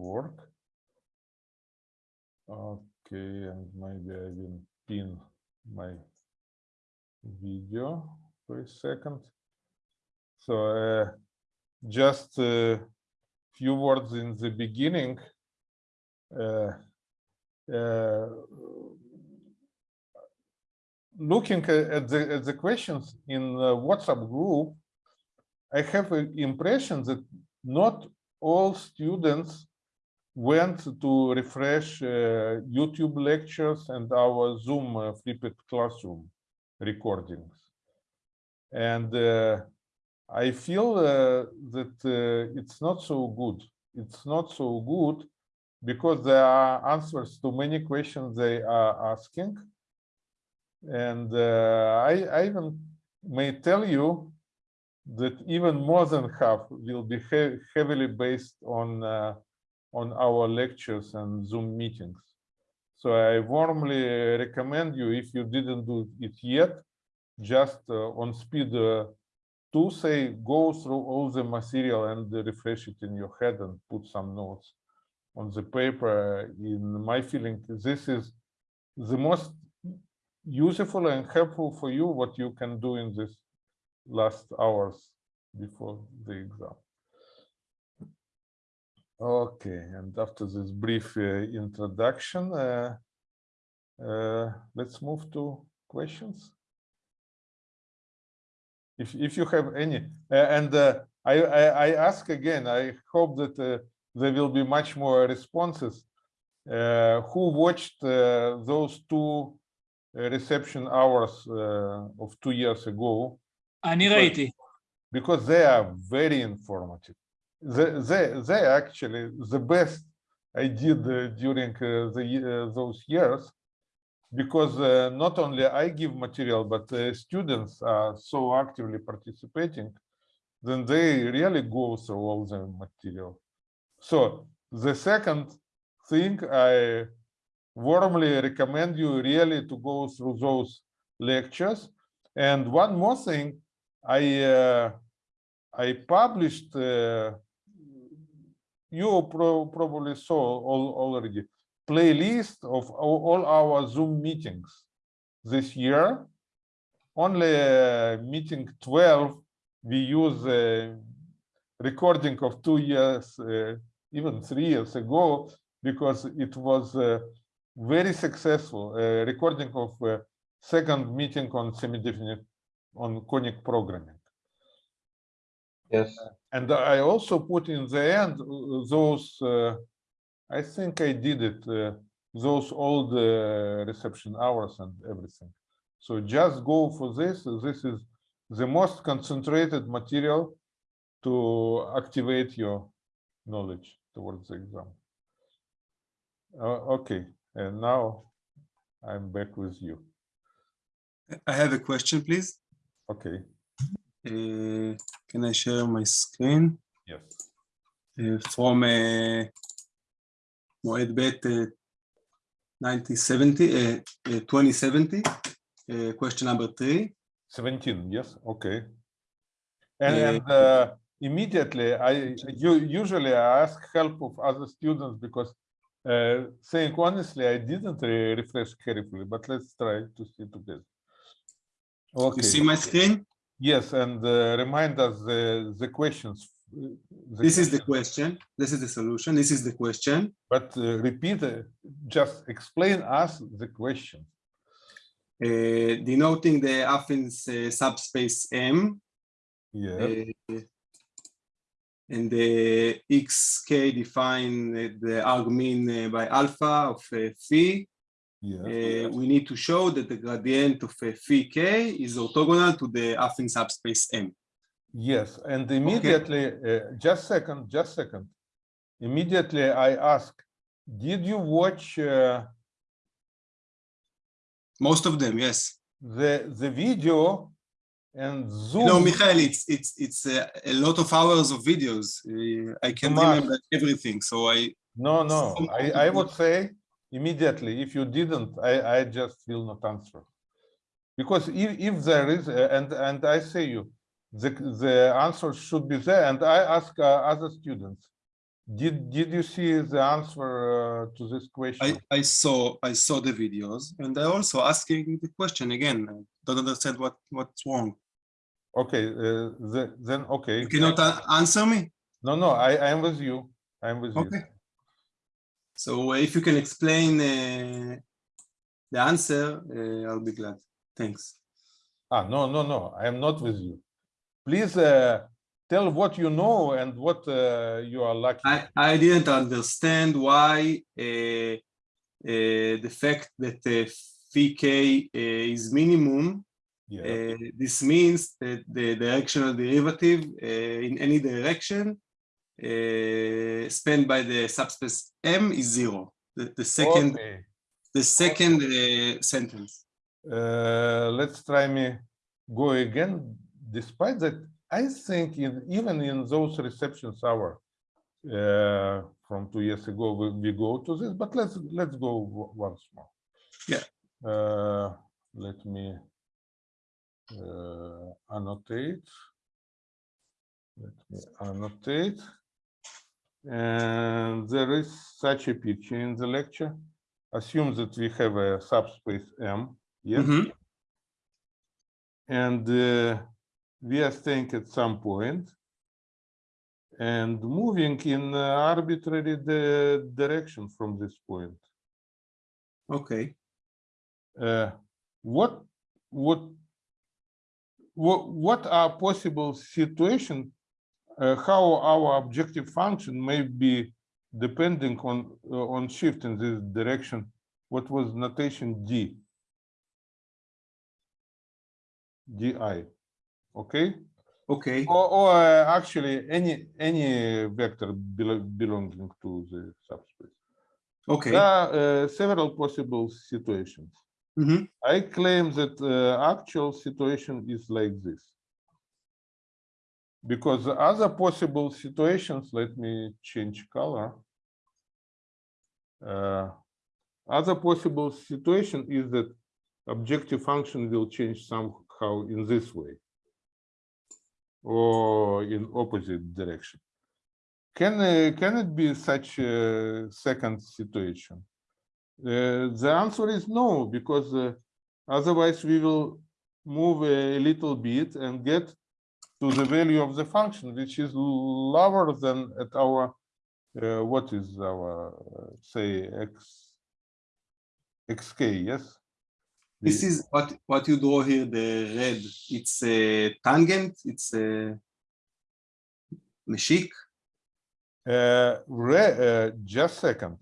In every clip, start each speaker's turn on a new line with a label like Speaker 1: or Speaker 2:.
Speaker 1: work. Okay, and maybe I will pin my video for a second. So uh, just a few words in the beginning. Uh, uh, looking at the, at the questions in the WhatsApp group, I have an impression that not all students went to refresh uh, YouTube lectures and our Zoom uh, flipped classroom recordings. And uh, I feel uh, that it's not so good. It's not so good because there are answers to many questions they are asking. And uh, I, I even may tell you that even more than half will be he heavily based on uh, on our lectures and Zoom meetings. So I warmly recommend you, if you didn't do it yet, just uh, on speed uh, to say go through all the material and refresh it in your head and put some notes on the paper. In my feeling, this is the most useful and helpful for you what you can do in this last hours before the exam. Okay, and after this brief uh, introduction, uh, uh, let's move to questions. If if you have any, uh, and uh, I, I, I ask again, I hope that uh, there will be much more responses. who watched those two reception hours of two years ago?
Speaker 2: Anirati,
Speaker 1: because they are very informative. They, they, they actually the best I did uh, during uh, the uh, those years, because uh, not only I give material, but uh, students are so actively participating, then they really go through all the material. So the second thing I warmly recommend you really to go through those lectures. And one more thing, I uh, I published. Uh, you pro probably saw all, already playlist of all, our Zoom meetings this year. Only uh, meeting 12 we use a recording of two years, uh, even three years ago, because it was uh, very successful recording of second meeting on semi-definite on conic programming.
Speaker 3: Yes.
Speaker 1: And I also put in the end uh, those, uh, I think I did it, uh, those old uh, reception hours and everything. So just go for this. This is the most concentrated material to activate your knowledge towards the exam. Uh, okay, and now I'm back with you.
Speaker 4: I have a question, please.
Speaker 1: Okay.
Speaker 4: Uh, can I share my screen?
Speaker 1: Yes.
Speaker 4: Uh, from uh, Moed Bet uh, 1970, uh, uh, 2070, uh, question number three.
Speaker 1: 17, yes, okay. And, and uh, immediately, I you, usually I ask help of other students because uh, saying honestly, I didn't re refresh carefully, but let's try to see together.
Speaker 4: Okay. You see my screen?
Speaker 1: Yes, and uh, remind us the, the questions. The
Speaker 4: this is the question. This is the solution. This is the question.
Speaker 1: But uh, repeat, uh, just explain us the question.
Speaker 4: Uh, denoting the Affin's uh, subspace M.
Speaker 1: Yeah.
Speaker 4: Uh, and the xk define the argmin by alpha of phi
Speaker 1: yeah.
Speaker 4: Uh, we need to show that the gradient of uh, phi k is orthogonal to the affine subspace M.
Speaker 1: Yes, and immediately, okay. uh, just second, just second. Immediately I ask, did you watch? Uh,
Speaker 4: Most of them, yes.
Speaker 1: The the video and Zoom.
Speaker 4: No, Michael, it's it's it's uh, a lot of hours of videos. Uh, I can't remember everything, so I.
Speaker 1: No, no, I I would say immediately. If you didn't, I, I just will not answer. Because if, if there is, uh, and, and I say you, the, the answer should be there. And I ask uh, other students, Did did you see the answer uh, to this question?
Speaker 4: I, I saw I saw the videos and I also asking the question again. I don't understand what what's wrong.
Speaker 1: Okay, uh, the, then okay.
Speaker 4: You cannot a- answer me.
Speaker 1: No, no, I I am with you. I am with you.
Speaker 4: So if you can explain uh, the answer, uh, I'll be glad. Thanks.
Speaker 1: Ah, no, no, no, I am not with you. Please uh, tell what you know and what uh, you are lucky.
Speaker 4: I, I didn't understand why uh, uh, the fact that phi is minimum,
Speaker 1: yeah.
Speaker 4: uh, this means that the directional derivative uh, in any direction uh, spanned by the subspace M is zero. The, the second,
Speaker 1: Okay.
Speaker 4: the second uh, sentence.
Speaker 1: Uh, let's try me go again. Despite that, I think in, even in those receptions hour uh, from two years ago, we, we go to this. But let's let's go once more.
Speaker 4: Yeah.
Speaker 1: Uh, let me uh, annotate. Let me annotate. And there is such a picture in the lecture. Assume that we have a subspace M. Yes.
Speaker 4: Mhm.
Speaker 1: And uh, we are staying at some point and moving in uh, arbitrary di- direction from this point.
Speaker 4: Okay.
Speaker 1: Uh, what what what what are possible situations uh, how our objective function may be depending on uh, on shift in this direction what was notation d di okay
Speaker 4: Okay.
Speaker 1: or, or uh, actually any any vector belo- belonging to the subspace
Speaker 4: Okay.
Speaker 1: there are uh, several possible situations
Speaker 4: Mhm.
Speaker 1: I claim that uh, actual situation is like this. Because the other possible situations, let me change color. Uh, Other possible situation is that objective function will change somehow in this way. Or in opposite direction. Can, uh, can it be such a second situation? Uh, the answer is no, because uh, otherwise we will move a little bit and get to the value of the function, which is lower than at our, uh, what is our, uh, say, x, xk, yes?
Speaker 4: This
Speaker 1: The-
Speaker 4: is what what you draw here. The red. It's a tangent. It's a meshik.
Speaker 1: Uh, re- uh, just second.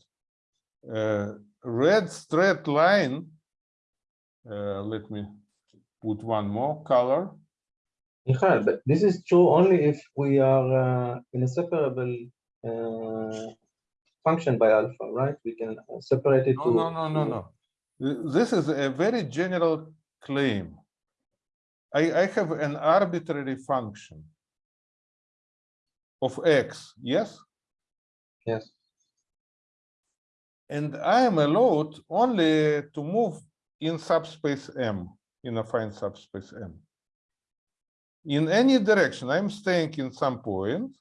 Speaker 1: Uh, red straight line. Uh, let me put one more color.
Speaker 3: Michael, but this is true only if we are uh, in a separable uh, function by alpha, right? We can uh, separate it
Speaker 1: No,
Speaker 3: to.
Speaker 1: no, no, no, no. This is a very general claim. I, I have an arbitrary function of x, yes?
Speaker 3: Yes,
Speaker 1: And I am allowed only to move in subspace M, in affine subspace M. In any direction, I'm staying in some point,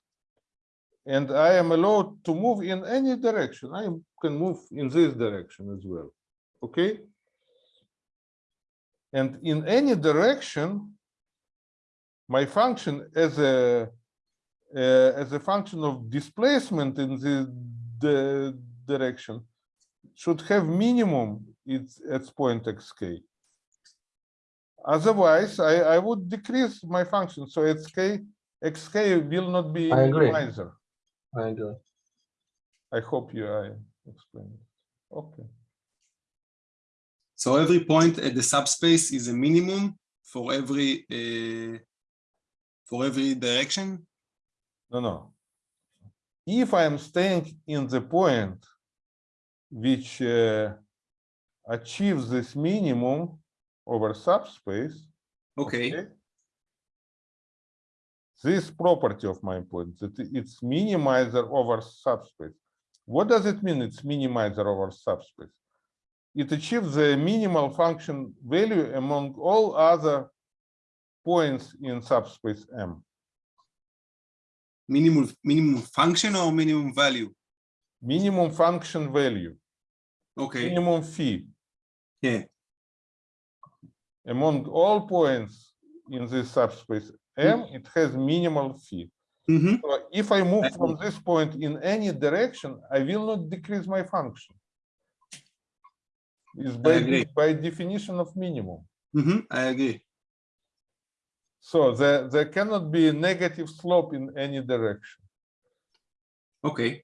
Speaker 1: and I am allowed to move in any direction. I can move in this direction as well, okay? And in any direction, my function as a uh, as a function of displacement in the, the direction should have minimum its its point xk. Otherwise, I, I would decrease my function, so xk xk will not be
Speaker 3: I agree.
Speaker 1: minimizer.
Speaker 3: I agree.
Speaker 1: I hope you I explained. it. Okay.
Speaker 4: So every point at the subspace is a minimum for every uh, for every direction.
Speaker 1: No, no. If I am staying in the point which uh, achieves this minimum over subspace,
Speaker 4: Okay.
Speaker 1: This property of my point, that it's minimizer over subspace. What does it mean? It's minimizer over subspace. It achieves the minimal function value among all other points in subspace M.
Speaker 4: minimum minimum function or minimum value?
Speaker 1: minimum function value,
Speaker 4: Okay.
Speaker 1: minimum phi.
Speaker 4: Yeah.
Speaker 1: Among all points in this subspace M, it has minimal phi.
Speaker 4: Mhm.
Speaker 1: So if I move from this point in any direction, I will not decrease my function. Is by, by definition of minimum.
Speaker 4: Mhm, I agree.
Speaker 1: So there, there cannot be a negative slope in any direction.
Speaker 4: Okay.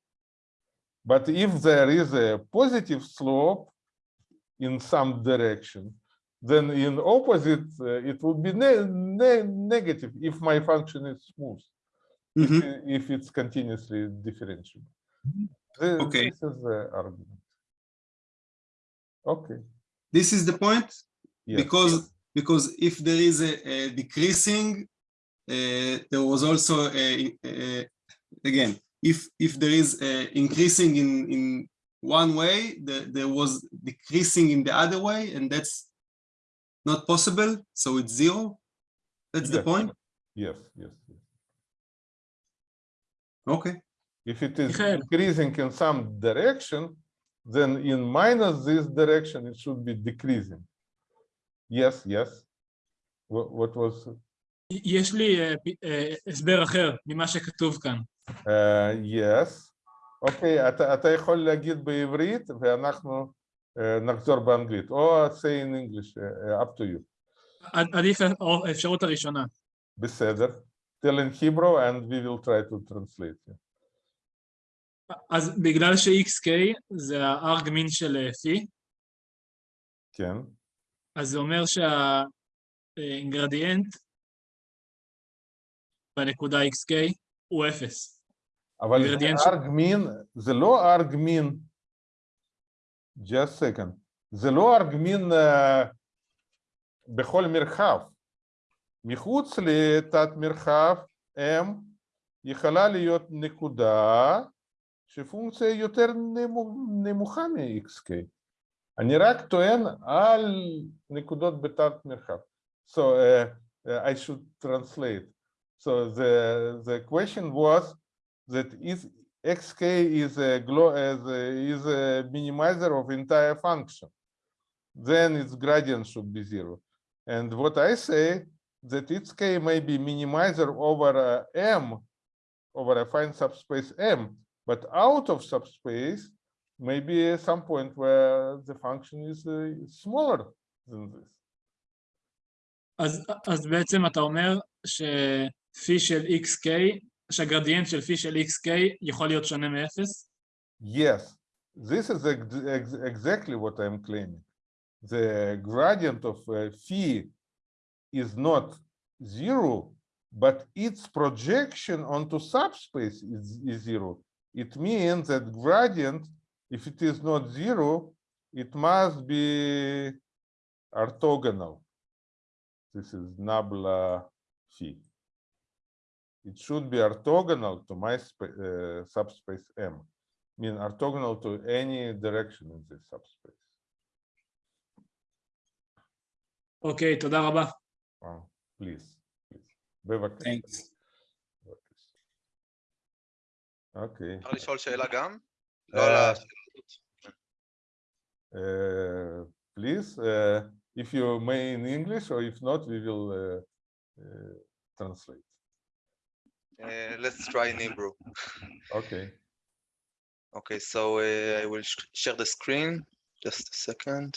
Speaker 1: But if there is a positive slope in some direction, then in opposite, uh, it would be ne ne negative if my function is smooth,
Speaker 4: Mhm.
Speaker 1: i- if it's continuously differentiable. Th-
Speaker 4: Okay.
Speaker 1: This is the argument. Okay,
Speaker 4: This is the point
Speaker 1: yes,
Speaker 4: because because if there is a, a decreasing, uh, there was also a, a- again if if there is increasing in in one way, the, there was decreasing in the other way, and that's not possible. So it's zero. That's the
Speaker 1: Yes.
Speaker 4: point.
Speaker 1: yes, yes. yes.
Speaker 4: Okay.
Speaker 1: If it is
Speaker 2: Michael.
Speaker 1: increasing in some direction, then in minus this direction, it should be decreasing. Yes, yes. What, what was,
Speaker 2: יש לי אה, פ- אה, הסבר אחר ממה שכתוב כאן.
Speaker 1: uh, yes. אוקיי, אתה, אתה יכול להגיד בעברית ואנחנו uh, נחזור באנגלית, או say in English, uh, up to you.
Speaker 2: עד- עדיף האפשרות הראשונה.
Speaker 1: בסדר. Tell in Hebrew and we will try to translate.
Speaker 2: אז בגלל ש-XK זה הארג מין של אה, פי,
Speaker 1: כן.
Speaker 2: אז זה אומר שהאינגרדיאנט בנקודה XK הוא אפס.
Speaker 1: אבל ארג מין, זה לא ארג מין, just second, זה לא ארג מין אה, בכל מרחב. מחוץ לתת מרחב M יכולה להיות נקודה שפונקציה יותר נמו- נמוכה מ-xk. אני רק טוען על נקודות בתת מרחב. So uh, uh, I should translate. So the the question was that is xk is a, is a minimizer of entire function. Then its gradient should be zero. And what i say that its k may be minimizer over m over affine subspace m but out of subspace maybe some point where the function is uh, smaller than this.
Speaker 2: As אז בעצם אתה אומר שפי של xk שהגרדיאנט של פי של XK יכול להיות שונה מאפס?
Speaker 1: Yes, this is ex- ex- exactly what I'm claiming. The gradient of uh, phi is not zero, but its projection onto subspace is, is zero. It means that gradient, if it is not zero, it must be orthogonal. This is nabla phi. It should be orthogonal to my spa- uh, subspace M mean orthogonal to any direction in this subspace.
Speaker 2: אוקיי, תודה רבה.
Speaker 1: Wow, please, please. בבקשה.
Speaker 4: Thanks.
Speaker 1: בבקשה. אוקיי.
Speaker 5: אפשר לשאול שאלה גם? לא
Speaker 1: אה,
Speaker 5: על השאלה הזאת.
Speaker 1: Uh, please, uh, if you may in English, or if not, we will uh, uh, translate.
Speaker 5: Uh, let's try in Hebrew.
Speaker 1: Okay.
Speaker 5: Okay, so uh, I will sh- share the screen. Just a second.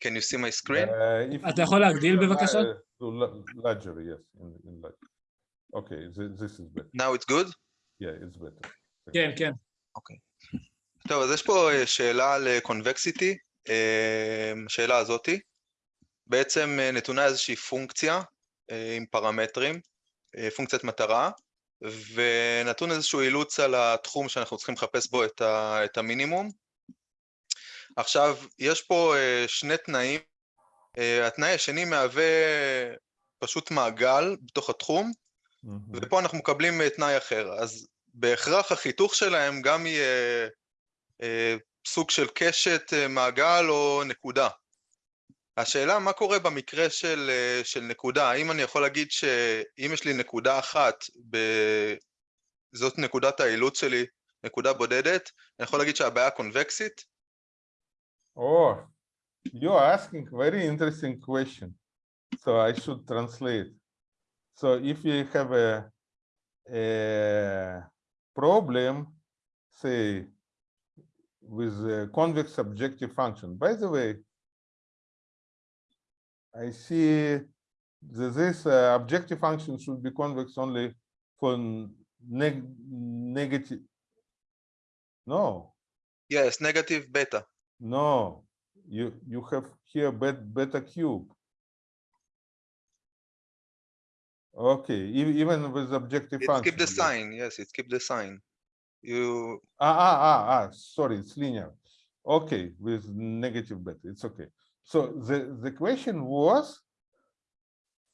Speaker 5: Can you see my screen?
Speaker 1: Uh, if
Speaker 2: אתה
Speaker 1: you-
Speaker 2: יכול להגדיל בבקשה?
Speaker 1: Uh, to la- larger, yes, in, in larger. Okay, thi- this is better.
Speaker 5: Now it's good?
Speaker 1: Yeah, it's better.
Speaker 2: כן, כן.
Speaker 5: טוב, אז יש פה אה, שאלה על קונבקסיטי, השאלה הזאתי. בעצם אה, נתונה איזושהי פונקציה אה, עם פרמטרים, אה, פונקציית מטרה, ונתון איזשהו אילוץ על התחום שאנחנו צריכים לחפש בו את, ה, את המינימום. עכשיו, יש פה שני תנאים. התנאי השני מהווה פשוט מעגל בתוך התחום,
Speaker 1: Mhm.
Speaker 5: ופה אנחנו מקבלים תנאי אחר. אז בהכרח החיתוך שלהם גם יהיה סוג של קשת, מעגל או נקודה. השאלה מה קורה במקרה של, אה, של נקודה, האם אני יכול להגיד שאם יש לי נקודה אחת, ב... זאת נקודת האילוץ שלי, נקודה בודדת, אני יכול להגיד שהבעיה קונבקסית?
Speaker 1: Oh, you are asking very interesting question. So I should translate. So if you have a, a problem, say, with a convex objective function. By the way, I see that this uh, objective function should be convex only for neg negative. No,
Speaker 5: Yes, negative beta.
Speaker 1: no, you you have here bet beta cube. Okay, even with objective
Speaker 5: It's
Speaker 1: function.
Speaker 5: keep the sign, yes, it's keep the sign. You,
Speaker 1: Ah, ah, ah, ah, sorry, it's linear. Okay, with negative beta, it's okay. So the, the question was,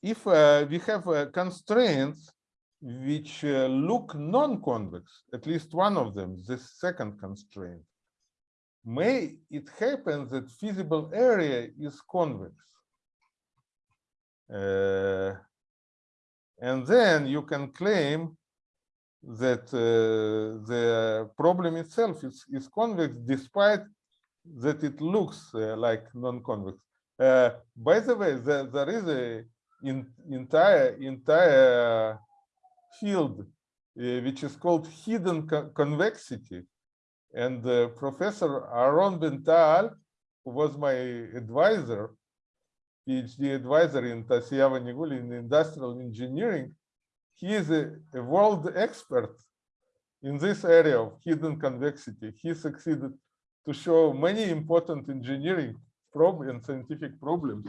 Speaker 1: if uh, we have uh, constraints which uh, look non-convex, at least one of them, the second constraint, may it happen that feasible area is convex? Uh, and then you can claim that uh, the problem itself is, is convex despite that it looks uh, like non-convex. Uh, by the way, there, there is a in, entire entire field uh, which is called hidden co- convexity, and Professor Aaron Ben-Tal, who was my advisor, PhD advisor in Tasiyava Niguli in industrial engineering, he is a, a world expert in this area of hidden convexity. He succeeded to show many important engineering problem and scientific problems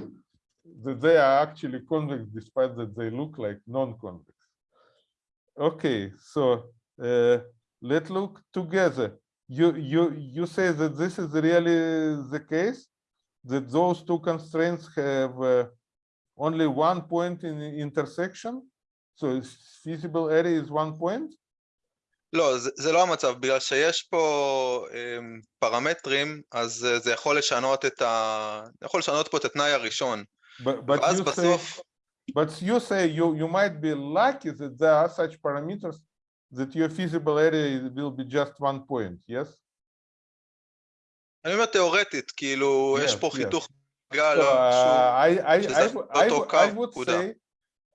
Speaker 1: that they are actually convex despite that they look like non-convex. Okay, so uh, let's look together. You you you say that this is really the case that those two constraints have uh, only one point in the intersection. So feasible area is one point.
Speaker 5: לא, זה, זה לא המצב, בגלל שיש פה אמ, פרמטרים, אז אה, זה יכול לשנות את ה... יכול לשנות פה את התנאי הראשון.
Speaker 1: But but
Speaker 5: ואז
Speaker 1: you say
Speaker 5: בסוף,
Speaker 1: but you say you you might be lucky that there are such parameters that your feasible area will be just one point. Yes.
Speaker 5: אני אומר תיאורטית, כאילו, יש
Speaker 1: Yes,
Speaker 5: פה
Speaker 1: yes.
Speaker 5: חיתוך גל
Speaker 1: So, uh, I I
Speaker 5: שזה
Speaker 1: I would- I
Speaker 5: אותו קו,
Speaker 1: would
Speaker 5: נקודה.
Speaker 1: say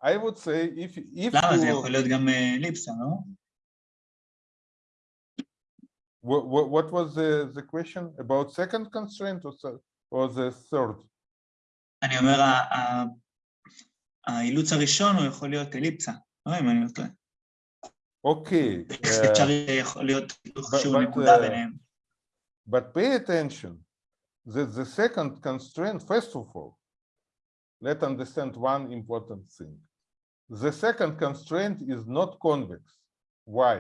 Speaker 1: I would say if if
Speaker 2: למה? זה יכול להיות גם אה, אליפסה, לא?
Speaker 1: what, what what was the the question about second constraint or so- or the third?
Speaker 2: אני אומר, ה- ה- האילוץ הראשון הוא יכול להיות אליפסה, לא אם אני לא טועה.
Speaker 1: Okay. uh,
Speaker 2: אפשר יכול להיות
Speaker 1: but-
Speaker 2: שהוא
Speaker 1: but,
Speaker 2: נקודה
Speaker 1: uh,
Speaker 2: ביניהם.
Speaker 1: But pay attention that the second constraint, first of all, let's understand one important thing. The second constraint is not convex. Why?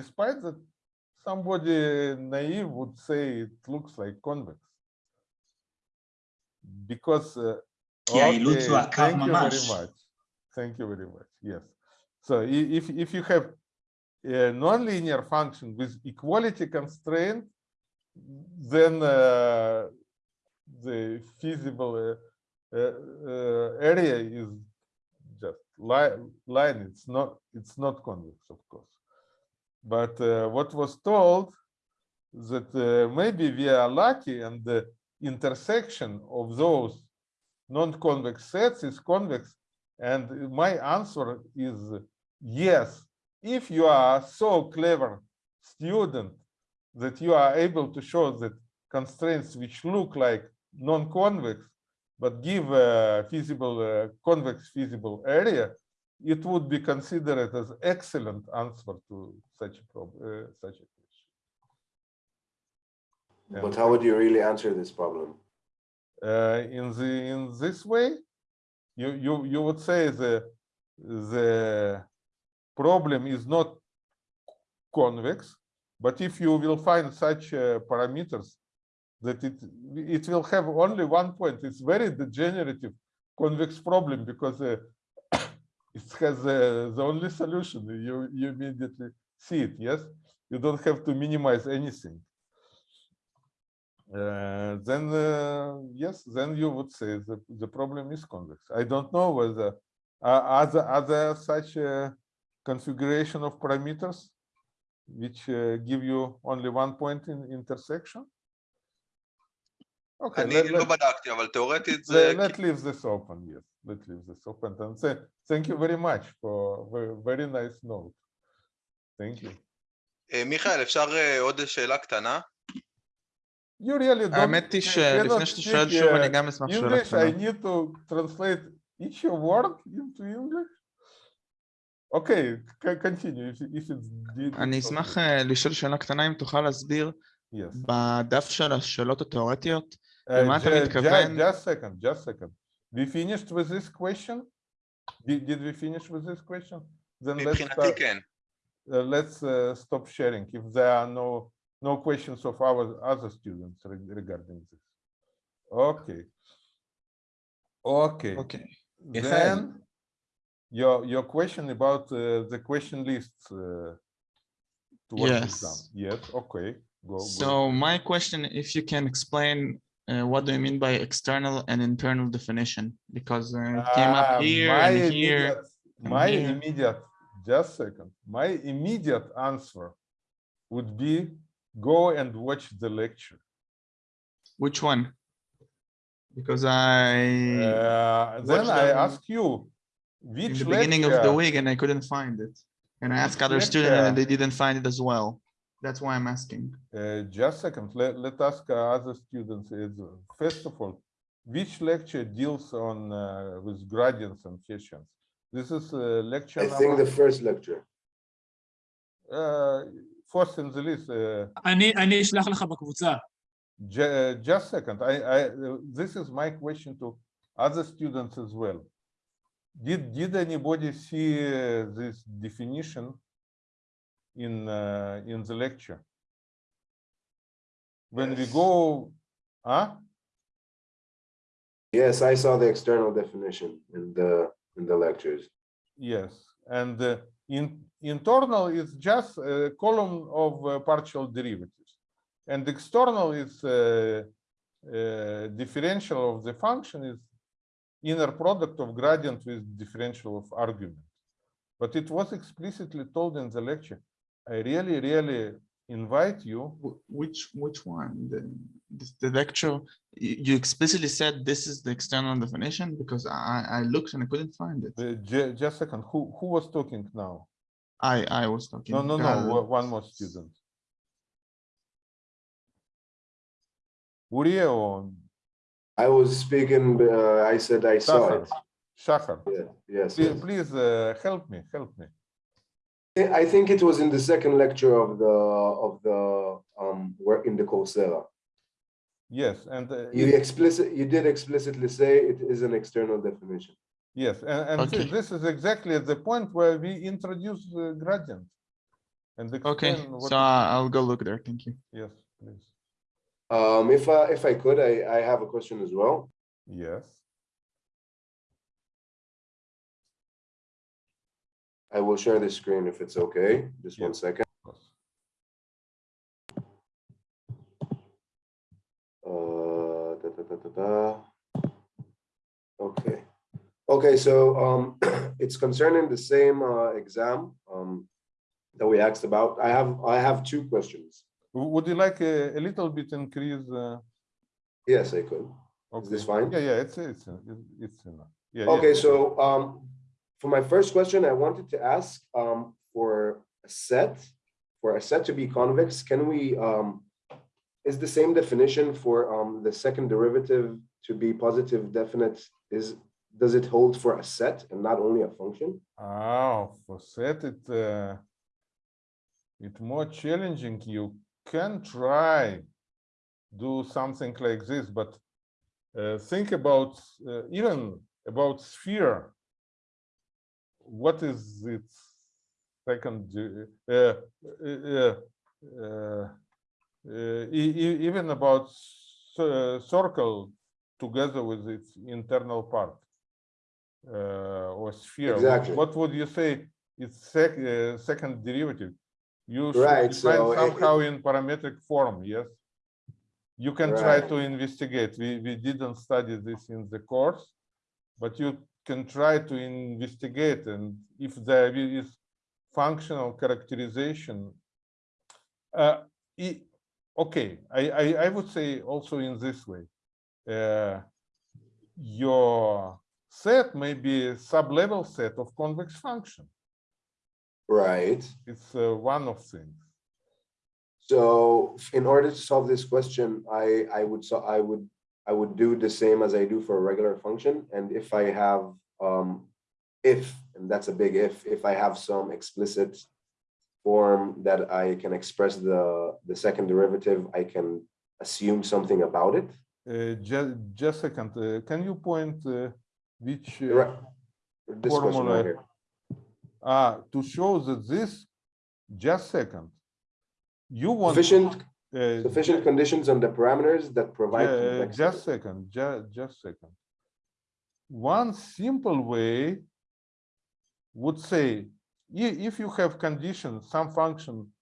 Speaker 1: Despite that, somebody naive would say it looks like convex. Because uh,
Speaker 2: yeah,
Speaker 1: okay,
Speaker 2: it looks like
Speaker 1: thank you very much. Thank you very much. Yes. So if if you have a nonlinear function with equality constraint, then uh, the feasible uh, uh, uh area is just line, line. It's not it's not convex, of course. But uh, what was told that uh, maybe we are lucky and the intersection of those non-convex sets is convex. And my answer is yes. If you are so clever student that you are able to show that constraints which look like non-convex but give a feasible uh, convex feasible area, it would be considered as excellent answer to such a problem, uh, such a question.
Speaker 6: But how would you really answer this problem?
Speaker 1: uh, in the in this way you you you would say the the problem is not convex but if you will find such uh, parameters that it it will have only one point it's very degenerative convex problem because uh, it has uh, the only solution. You, you immediately see it, yes? You don't have to minimize anything. Uh, then, uh, yes, then you would say the, the problem is convex. I don't know whether are, there, are there such uh, configuration of parameters which uh, give you only one point in intersection. Okay, let, let, let, leave this open, yes let's leave this open and say thank you very much for very, very nice note. Thank you.
Speaker 5: אה, מיכאל, אפשר אה, עוד שאלה קטנה?
Speaker 1: You really don't
Speaker 7: האמת היא
Speaker 1: ca-
Speaker 7: שלפני
Speaker 1: cannot
Speaker 7: שאתה שואל
Speaker 1: speak,
Speaker 7: שוב,
Speaker 1: uh,
Speaker 7: אני גם אשמח שאלה
Speaker 1: English, I
Speaker 7: קטנה.
Speaker 1: need to translate each word into English. Okay, c- continue if, if it's. di-
Speaker 7: אני
Speaker 1: difficult.
Speaker 7: אשמח אה, לשאול שאלה קטנה, אם תוכל להסביר
Speaker 1: Yes.
Speaker 7: בדף של השאלות התיאורטיות,
Speaker 1: Uh,
Speaker 7: למה אתה
Speaker 1: ju- ju-
Speaker 7: מתכוון?
Speaker 1: Just second, just second. We finished with this question? Did, did we finish with this question? Then let's, start, uh, let's uh, stop sharing if there are no, no questions of our other students re regarding this. Okay. Okay.
Speaker 7: Okay.
Speaker 1: Yes, then your your question about uh, the question lists uh,
Speaker 7: yes
Speaker 1: yes okay go
Speaker 7: so my question if you can explain uh, what do you mean by external and internal definition? Because uh, it came
Speaker 1: Ah,
Speaker 7: up here
Speaker 1: my
Speaker 7: and here. and
Speaker 1: My
Speaker 7: here.
Speaker 1: immediate, just second, my immediate answer would be go and watch the lecture.
Speaker 7: Which one? Because I,
Speaker 1: Uh, Then I ask you,
Speaker 7: in
Speaker 1: which
Speaker 7: the beginning of the week and I couldn't find it. And I asked other students and they didn't find it as well. That's why I'm asking.
Speaker 1: Uh, just second, let, let ask uh, other students. is, uh, First of all, which lecture deals on uh, with gradients and Hessians? This is uh, lecture
Speaker 6: I think
Speaker 1: number,
Speaker 6: the first lecture.
Speaker 1: uh, first in the list. Uh,
Speaker 2: אני אני אשלח לך בקבוצה.
Speaker 1: ju- uh, just second, I, I, uh, this is my question to other students as well. Did, did anybody see uh, this definition in, uh, in the lecture? When we go, huh?
Speaker 6: Yes, I saw the external definition in the, in the lectures.
Speaker 1: Yes, and uh, in internal is just a column of uh, partial derivatives. And external is uh, uh, differential of the function is inner product of gradient with differential of argument. But it was explicitly told in the lecture. I really, really invite you.
Speaker 7: Which, which one? The, this- the lecture, you, you explicitly said this is the external definition because I, I looked and I couldn't find it.
Speaker 1: Uh, just a second, who, who was talking now?
Speaker 7: I, I was talking.
Speaker 1: No, no, no,
Speaker 7: Gal-
Speaker 1: o- one more student. Uriye or
Speaker 6: I was speaking, uh, I said I saw
Speaker 1: Shachar?
Speaker 6: it.
Speaker 1: Shachar?
Speaker 6: Yeah, yes,
Speaker 1: Please,
Speaker 6: yes.
Speaker 1: please uh, help me, help me.
Speaker 6: I I think it was in the second lecture of the, of the, um, work in the Coursera.
Speaker 1: Yes, and uh,
Speaker 6: You
Speaker 1: it-
Speaker 6: explicit, you did explicitly say it is an external definition.
Speaker 1: yes, and, and thi-
Speaker 7: Okay.
Speaker 1: this is exactly the point where we introduce uh, gradient. And
Speaker 7: Okay, so
Speaker 1: it-
Speaker 7: I- I'll go look there. Thank you.
Speaker 1: Yes, please.
Speaker 6: Um, if I, if I could, I, I have a question as well.
Speaker 1: Yes,
Speaker 6: I will share the screen if it's okay. Just one
Speaker 1: Yes.
Speaker 6: second. Uh, da, da, da. Okay, okay, so um, it's concerning the same uh, exam um, that we asked about. I have, I have two questions.
Speaker 1: Would you like a, a little bit increase? uh,
Speaker 6: Yes, I could.
Speaker 1: Okay.
Speaker 6: this fine?
Speaker 1: Yeah, yeah, it's, it's, it's- it's enough. Yeah,
Speaker 6: Okay,
Speaker 1: yes.
Speaker 6: so um, for my first question, I wanted to ask um, for a set, for a set to be convex, can we, um, is the same definition for um, the second derivative to be positive definite is, does it hold for a set and not only a function?
Speaker 1: Ah, for set it, uh, it more challenging. You can try do something like this, but uh, think about uh, even about sphere. What is its second? Uh, uh, uh, uh, even about circle together with its internal part uh, or sphere. What-
Speaker 6: Exactly.
Speaker 1: What would you say? It's sec, uh, second derivative. You
Speaker 6: Right, so it-
Speaker 1: somehow in parametric form. Yes. You can try to investigate. We, we didn't study this in the course, but you can try to investigate and if there is functional characterization. Uh, i- okay, I, I, I would say also in this way. Uh, your set may be a sub-level set of convex function.
Speaker 6: Right.
Speaker 1: It's uh, one of things.
Speaker 6: So in order to solve this question, I, I would, so I would, I would do the same as I do for a regular function. And if I have, um, if, and that's a big if, if I have some explicit form that I can express the, the second derivative, I can assume something about it.
Speaker 1: Uh, just, just a second, uh, can you point uh, which, uh,
Speaker 6: Right.
Speaker 1: Formula.
Speaker 6: right
Speaker 1: ah, to show that this, just second. You want.
Speaker 6: Sufficient,
Speaker 1: uh,
Speaker 6: sufficient conditions on the parameters that provide. Convexity.
Speaker 1: just second, just, just second. One simple way would say, if you have condition, some function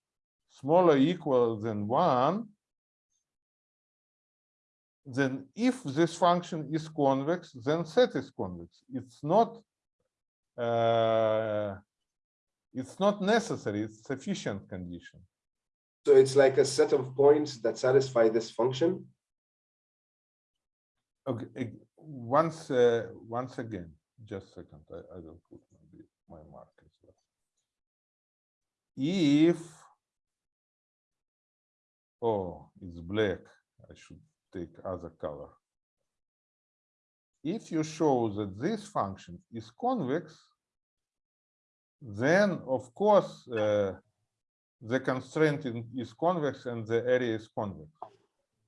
Speaker 1: smaller equal than one, then if this function is convex, then set is convex. It's not, uh, it's not necessary, it's sufficient condition.
Speaker 6: So it's like a set of points that satisfy this function.
Speaker 1: Okay, once, uh, once again, just a second, I, I will put my mark as well. If, oh, it's black, I should take other color. If you show that this function is convex, then of course, uh, the constraint in- is convex and the area is convex.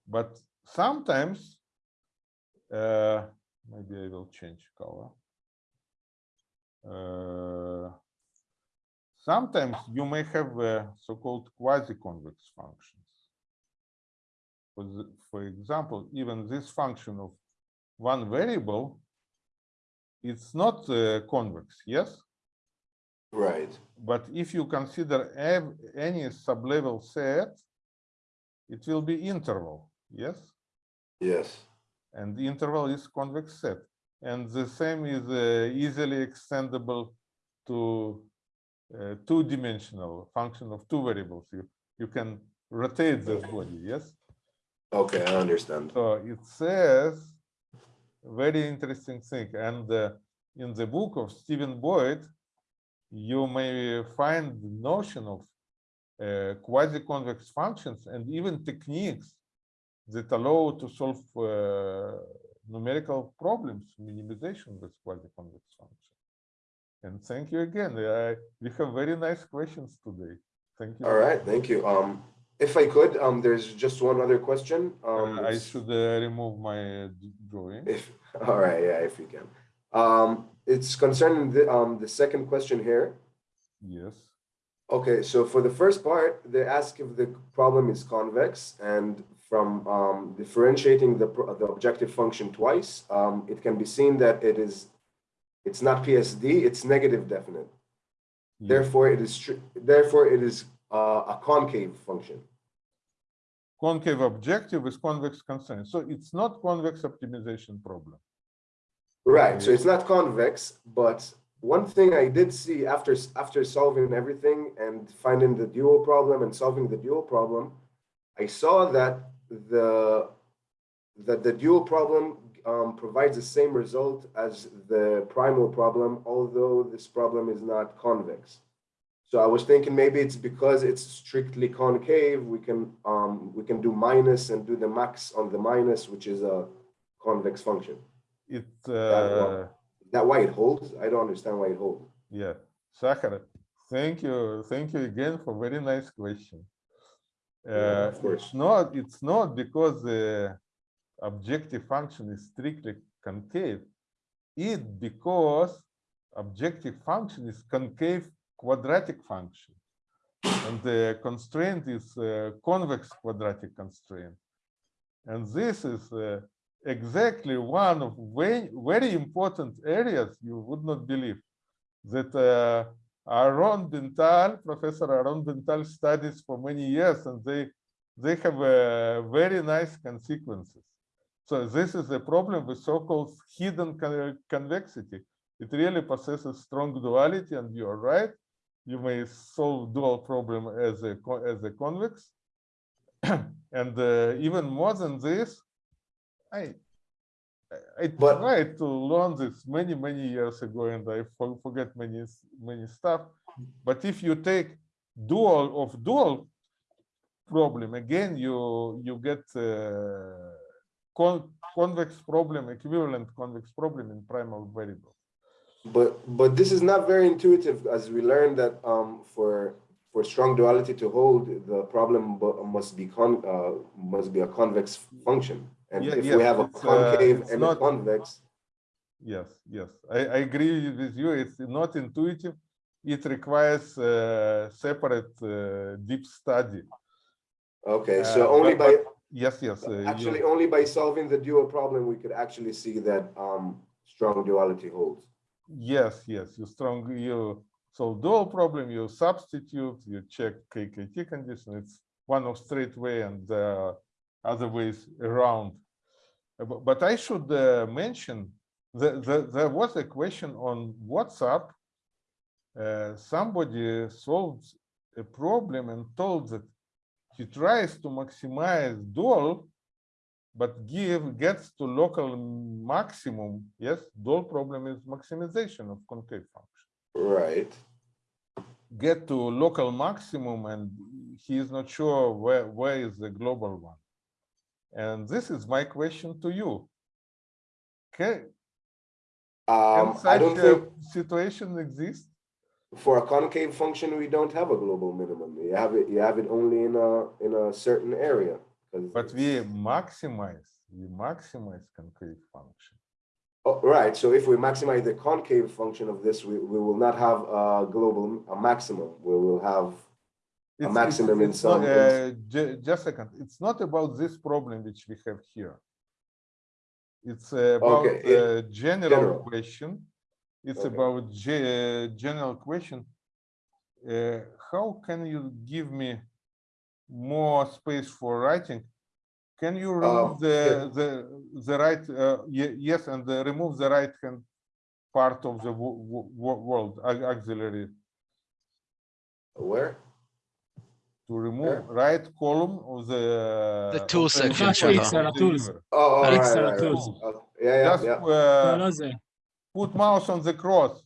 Speaker 1: But sometimes uh, maybe I will change color. Uh, sometimes you may have uh, so-called quasi-convex functions. For, the, for example, even this function of one variable, it's not uh, convex, yes?
Speaker 6: Right.
Speaker 1: But if you consider any sublevel set, it will be interval, yes?
Speaker 6: Yes.
Speaker 1: and the interval is convex set. And the same is uh, easily extendable to uh, two-dimensional function of two variables. You, you can rotate this body, yes?
Speaker 6: Okay, I understand.
Speaker 1: So it says very interesting thing. And uh, in the book of Stephen Boyd, you may find the notion of uh, quasi-convex functions and even techniques that allow to solve uh, numerical problems, minimization with quasi-convex functions. And thank you again. I, we have very nice questions today. Thank you.
Speaker 6: All right, thank you. Um, if I could, um, there's just one other question. Um,
Speaker 1: Uh, I should uh, remove my drawing.
Speaker 6: If, all right, yeah, if you can. Um, it's concerning the, um, the second question here.
Speaker 1: Yes.
Speaker 6: Okay, so for the first part, they ask if the problem is convex and from um, differentiating the, the objective function twice, um, it can be seen that it is, it's not PSD, it's negative definite. Therefore, it is, therefore it is uh, a concave function.
Speaker 1: concave objective with convex constraint. So it's not convex optimization problem.
Speaker 6: Right, so it's not convex, but one thing I did see after, after solving everything and finding the dual problem and solving the dual problem, I saw that the, that the dual problem um, provides the same result as the primal problem, although this problem is not convex. So I was thinking maybe it's because it's strictly concave, we can, um, we can do minus and do the max on the minus, which is a convex function.
Speaker 1: It,
Speaker 6: well,
Speaker 1: uh,
Speaker 6: that why it holds? I don't understand why it holds.
Speaker 1: yeah, Sakar, thank you, thank you again for very nice question.
Speaker 6: Yeah,
Speaker 1: Uh,
Speaker 6: of course.
Speaker 1: It's not, it's not because the objective function is strictly concave. It because objective function is concave quadratic function. And the constraint is uh, convex quadratic constraint. And this is uh, exactly one of very, very important areas you would not believe that uh, Aaron Ben-Tal, Professor Aaron Ben-Tal studies for many years, and they they have uh, very nice consequences. So this is a problem with so-called hidden con- convexity. It really possesses strong duality, and you are right. You may solve dual problem as a as a convex, and uh, even more than this, I I-
Speaker 6: But-
Speaker 1: tried to learn this many many years ago, and I forget many many stuff. But if you take dual of dual problem again, you you get uh, con convex problem, equivalent convex problem in primal variable.
Speaker 6: But but this is not very intuitive, as we learned that um, for for strong duality to hold, the problem must be con uh, must be a convex function. And
Speaker 1: Yeah,
Speaker 6: if
Speaker 1: yes,
Speaker 6: we have a
Speaker 1: uh,
Speaker 6: concave
Speaker 1: it's
Speaker 6: and
Speaker 1: not-
Speaker 6: a convex,
Speaker 1: Yes, yes, I, I agree with you. It's not intuitive. It requires uh, separate uh, deep study.
Speaker 6: okay, so
Speaker 1: Uh,
Speaker 6: only
Speaker 1: but-
Speaker 6: by
Speaker 1: Yes, yes. uh, you-
Speaker 6: actually only by solving the dual problem we could actually see that um, strong duality holds.
Speaker 1: Yes, yes, you strong, you solve dual problem, you substitute, you check KKT condition. It's one of straight way and uh, other ways around. Bu- But I should uh, mention that, that there was a question on WhatsApp. Uh, somebody solved a problem and told that he tries to maximize dual but give gets to local maximum yes dual problem is maximization of concave function
Speaker 6: Right.
Speaker 1: get to local maximum and he is not sure where where is the global one and this is my question to you can, can
Speaker 6: Um, I
Speaker 1: such a situation exist
Speaker 6: for a concave function we don't have a global minimum. You have it. You have it only in a in a certain area.
Speaker 1: but we maximize we maximize concave function
Speaker 6: Oh, right. So if we maximize the concave function of this, we, we will not have a global a maximum. We will have
Speaker 1: It's- it's-
Speaker 6: maximum in
Speaker 1: it's not,
Speaker 6: some
Speaker 1: uh, Just a second, it's not about this problem which we have here. It's uh, about
Speaker 6: Okay,
Speaker 1: a general
Speaker 6: general.
Speaker 1: question. It's
Speaker 6: Okay.
Speaker 1: about ge- general question. Uh, How can you give me more space for writing? Can you remove
Speaker 6: Uh,
Speaker 1: the,
Speaker 6: yeah.
Speaker 1: the, the right, uh, yes, and uh, remove the right hand part of the wo- wo- wo- world auxiliary
Speaker 6: where?
Speaker 1: to remove yeah. right column of the uh,
Speaker 8: the tool section.
Speaker 6: Oh, oh right, right. Right. Yeah, yeah,
Speaker 1: Just,
Speaker 6: yeah.
Speaker 1: Uh,
Speaker 2: no, no,
Speaker 1: put mouse on the cross.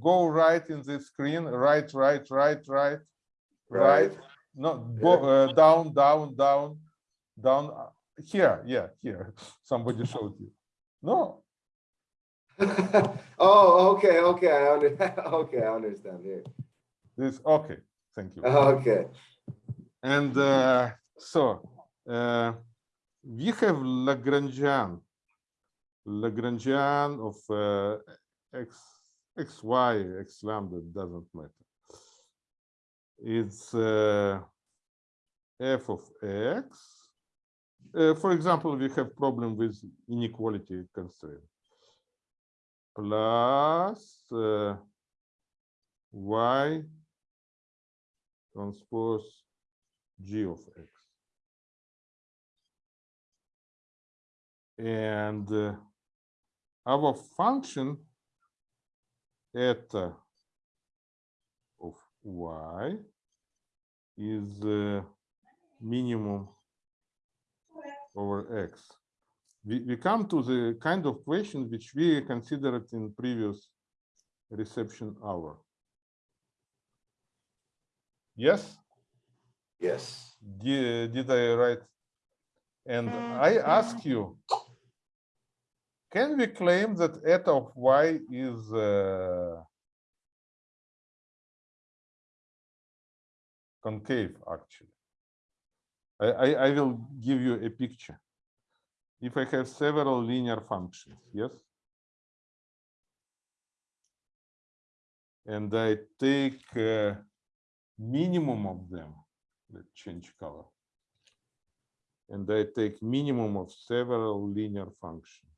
Speaker 1: Go right in the screen. Right, right, right, right, right. No, go, yeah. uh, down, down, down, down. Uh, here, yeah, here. Somebody showed you. No.
Speaker 6: oh, okay, okay, I understand. okay, I understand. Here.
Speaker 1: This okay thank you.
Speaker 6: Okay.
Speaker 1: And uh, so uh, we have Lagrangian, Lagrangian of uh, x, x, y, x lambda, doesn't matter. It's uh, f of x. Uh, for example, we have problem with inequality constraint. Plus uh, y transpose g of x. And uh, our function eta of y is uh, minimum over x. We, we come to the kind of question which we considered in previous reception hour. Yes?
Speaker 6: Yes.
Speaker 1: Did, did I write? And I ask you, can we claim that eta of y is uh, concave actually? I, I, I will give you a picture. If I have several linear functions, yes? And I take uh, minimum of them, let's change color. And I take minimum of several linear functions.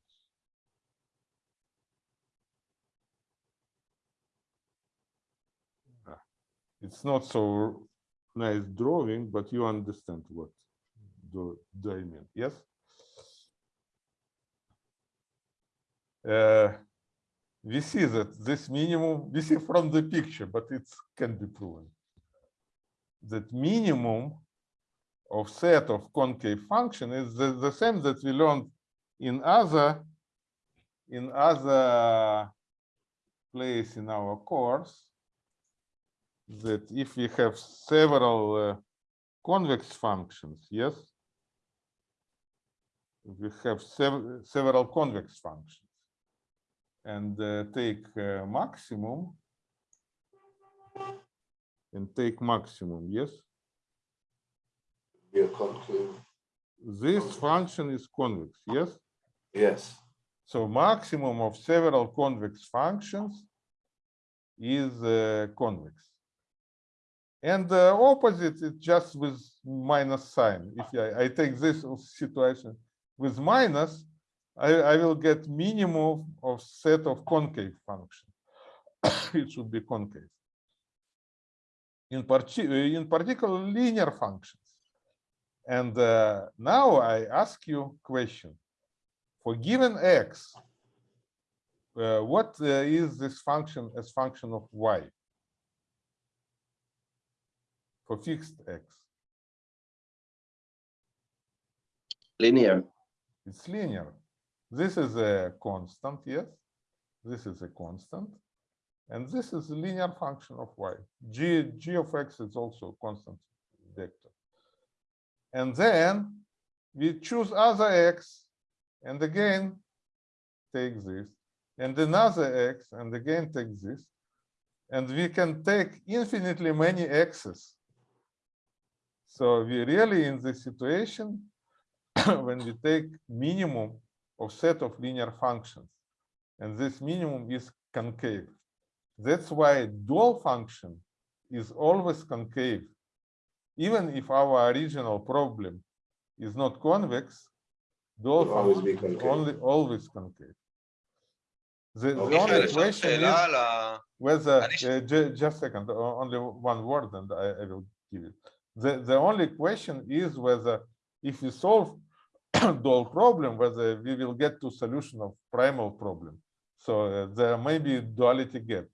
Speaker 1: It's not so nice drawing, but you understand what do, do I mean, yes? Uh, we see that this minimum, we see from the picture, but it can be proven. That minimum of set of concave function is the, the same that we learned in other in other place in our course that if we have several uh, convex functions, yes, we have sev several convex functions and uh, take uh, maximum and take maximum, yes,
Speaker 6: Be a concave.
Speaker 1: this function is convex, yes.
Speaker 6: Yes.
Speaker 1: So maximum of several convex functions is uh, convex. And the opposite is just with minus sign. If I, I take this situation with minus, I, I will get minimum of set of concave functions. it should be concave. In, parti in particular, linear functions. And uh, now I ask you question for given x, uh, what uh, is this function as function of y? For fixed x,
Speaker 8: Linear.
Speaker 1: it's linear. This is a constant, yes. This is a constant. And this is a linear function of y. g, g of x is also a constant vector. And then we choose other x and again take this and another x and again take this and we can take infinitely many x's so we really in this situation when we take minimum of set of linear functions and this minimum is concave that's why dual function is always concave. Even if our original problem is not convex, dual
Speaker 6: It'll
Speaker 1: function always
Speaker 6: concave.
Speaker 1: only always concave. The,
Speaker 6: okay.
Speaker 5: the only
Speaker 1: question is whether, uh, just a second, only one word and I, I will give it. The, the only question is whether if we solve dual problem, whether we will get to solution of primal problem. So uh, there may be duality gap.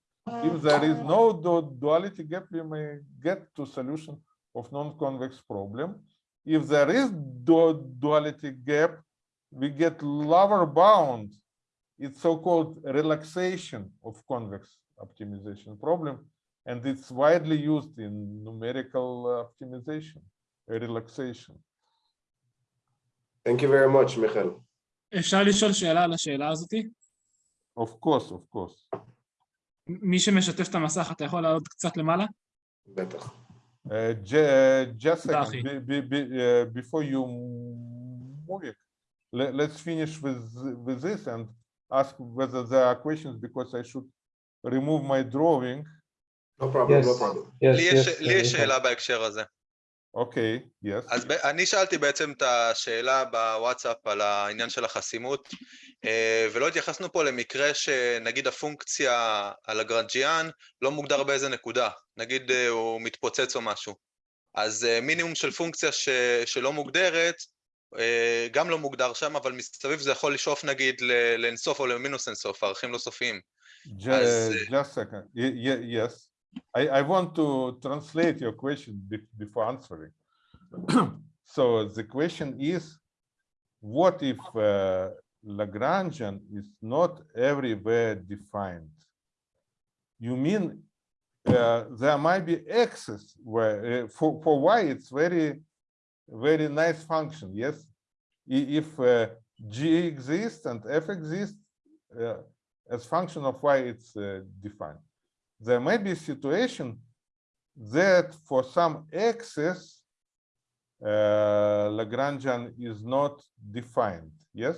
Speaker 1: If there is no du- duality gap, we may get to solution of non-convex problem. If there is du- duality gap, we get lower bound. It's so-called relaxation of convex optimization problem, and it's widely used in numerical uh, optimization, a relaxation.
Speaker 6: Thank you very much, Michael.
Speaker 2: אפשר לשאול שאלה על השאלה הזאתי?
Speaker 1: Of course, of course.
Speaker 2: מי שמשתף את המסך, אתה יכול לעלות קצת למעלה?
Speaker 6: בטח.
Speaker 1: ג'סק, לפני שאתה מבין, נסתכל עם זה ושאלו אם יש שאלות, כי אני צריך לרמוב
Speaker 6: את המסך. לא
Speaker 3: פרובלם,
Speaker 6: לא
Speaker 3: פרובלם.
Speaker 5: לי יש
Speaker 3: uh,
Speaker 5: שאלה בהקשר הזה.
Speaker 1: Okay, yes.
Speaker 5: אז אני שאלתי בעצם את השאלה בוואטסאפ על העניין של החסימות, אה, ולא התייחסנו פה למקרה שנגיד הפונקציה על הגרנג'יאן לא מוגדר באיזה נקודה, נגיד אה, הוא מתפוצץ או משהו. אז אה, מינימום של פונקציה ש... שלא מוגדרת, גם לא מוגדר שם, אבל מסביב זה יכול לשאוף נגיד ל- לאינסוף או למינוס אינסוף, ערכים לא סופיים.
Speaker 1: Ju-
Speaker 5: As,
Speaker 1: uh, just a second. Ye- ye- yes, I, I want to translate your question be- before answering. so the question is, what if uh, Lagrangian is not everywhere defined? You mean uh, there might be x's where uh, for for y it's very very nice function. Yes, if uh, g exists and f exists. Uh, as function of y it's uh, defined There may be a situation that for some x's, uh, Lagrangian is not defined. Yes.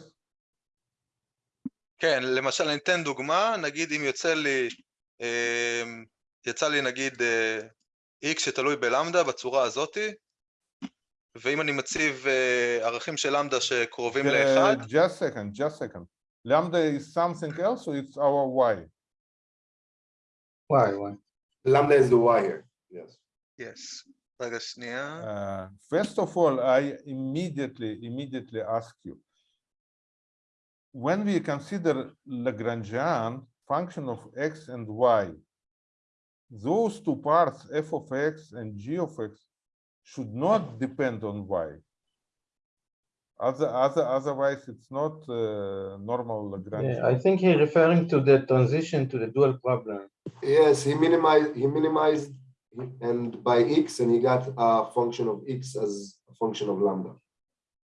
Speaker 5: כן, למשל, אני אתן דוגמה, נגיד אם יוצא לי, אה, יצא לי נגיד אה, x שתלוי בלמדה בצורה הזאתי, ואם אני מציב אה, ערכים של למדה שקרובים
Speaker 1: Uh,
Speaker 5: לאחד,
Speaker 1: just second, just second. Lambda is something else, or it's our y.
Speaker 3: Why? Why?
Speaker 6: Lambda is the wire. Yes.
Speaker 5: Yes. Let us
Speaker 1: know. first of all, I immediately, immediately ask you, when we consider Lagrangian function of x and y, those two parts, f of x and g of x, should not depend on y. Other, other, otherwise, it's not uh, normal Lagrangian.
Speaker 3: Yeah, I think he's referring to the transition to the dual problem.
Speaker 6: Yes, he minimized, he minimized and by x and he got a function of x as a function of lambda.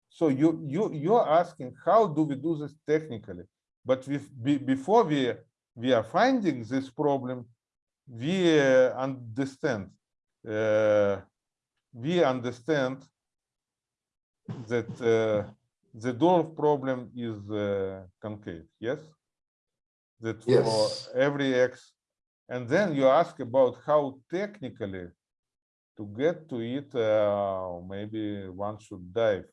Speaker 1: So you you you're asking how do we do this technically? But with be, before we we are finding this problem, we uh, understand uh, we understand that uh, the dual problem is uh, concave. Yes, that for
Speaker 6: Yes.
Speaker 1: every x, and then you ask about how technically to get to it. Uh, maybe one should dive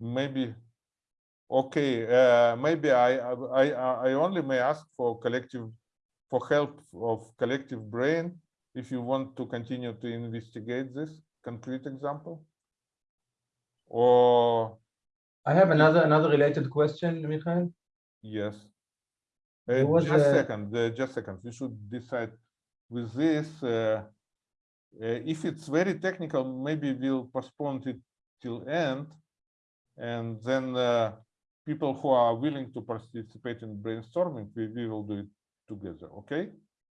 Speaker 1: maybe okay uh, maybe I, I i i only may ask for collective for help of collective brain if you want to continue to investigate this concrete example? Or
Speaker 3: I have another, another related question, Michael.
Speaker 1: yes. Uh, just
Speaker 3: a-
Speaker 1: second uh, just second. We should decide with this uh, uh, if it's very technical maybe we'll postpone it till end and then uh, people who are willing to participate in brainstorming we, we will do it together okay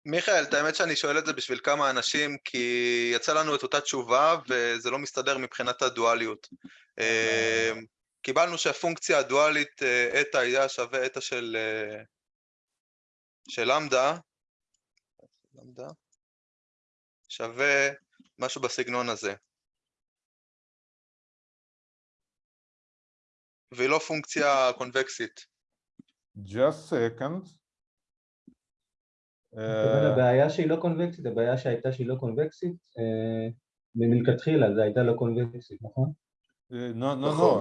Speaker 5: מיכאל, את האמת שאני שואל את זה בשביל כמה אנשים, כי יצא לנו את אותה תשובה וזה לא מסתדר מבחינת הדואליות. אה, קיבלנו שהפונקציה הדואלית אה, eta היה שווה eta של אה, של למדה, שווה משהו בסגנון הזה. והיא לא פונקציה קונבקסית.
Speaker 1: just second
Speaker 3: הבעיה שהיא לא קונבקסית, הבעיה שהייתה שהיא לא קונבקסית, אה, מלכתחילה זה הייתה לא קונבקסית, נכון?
Speaker 1: uh, no no no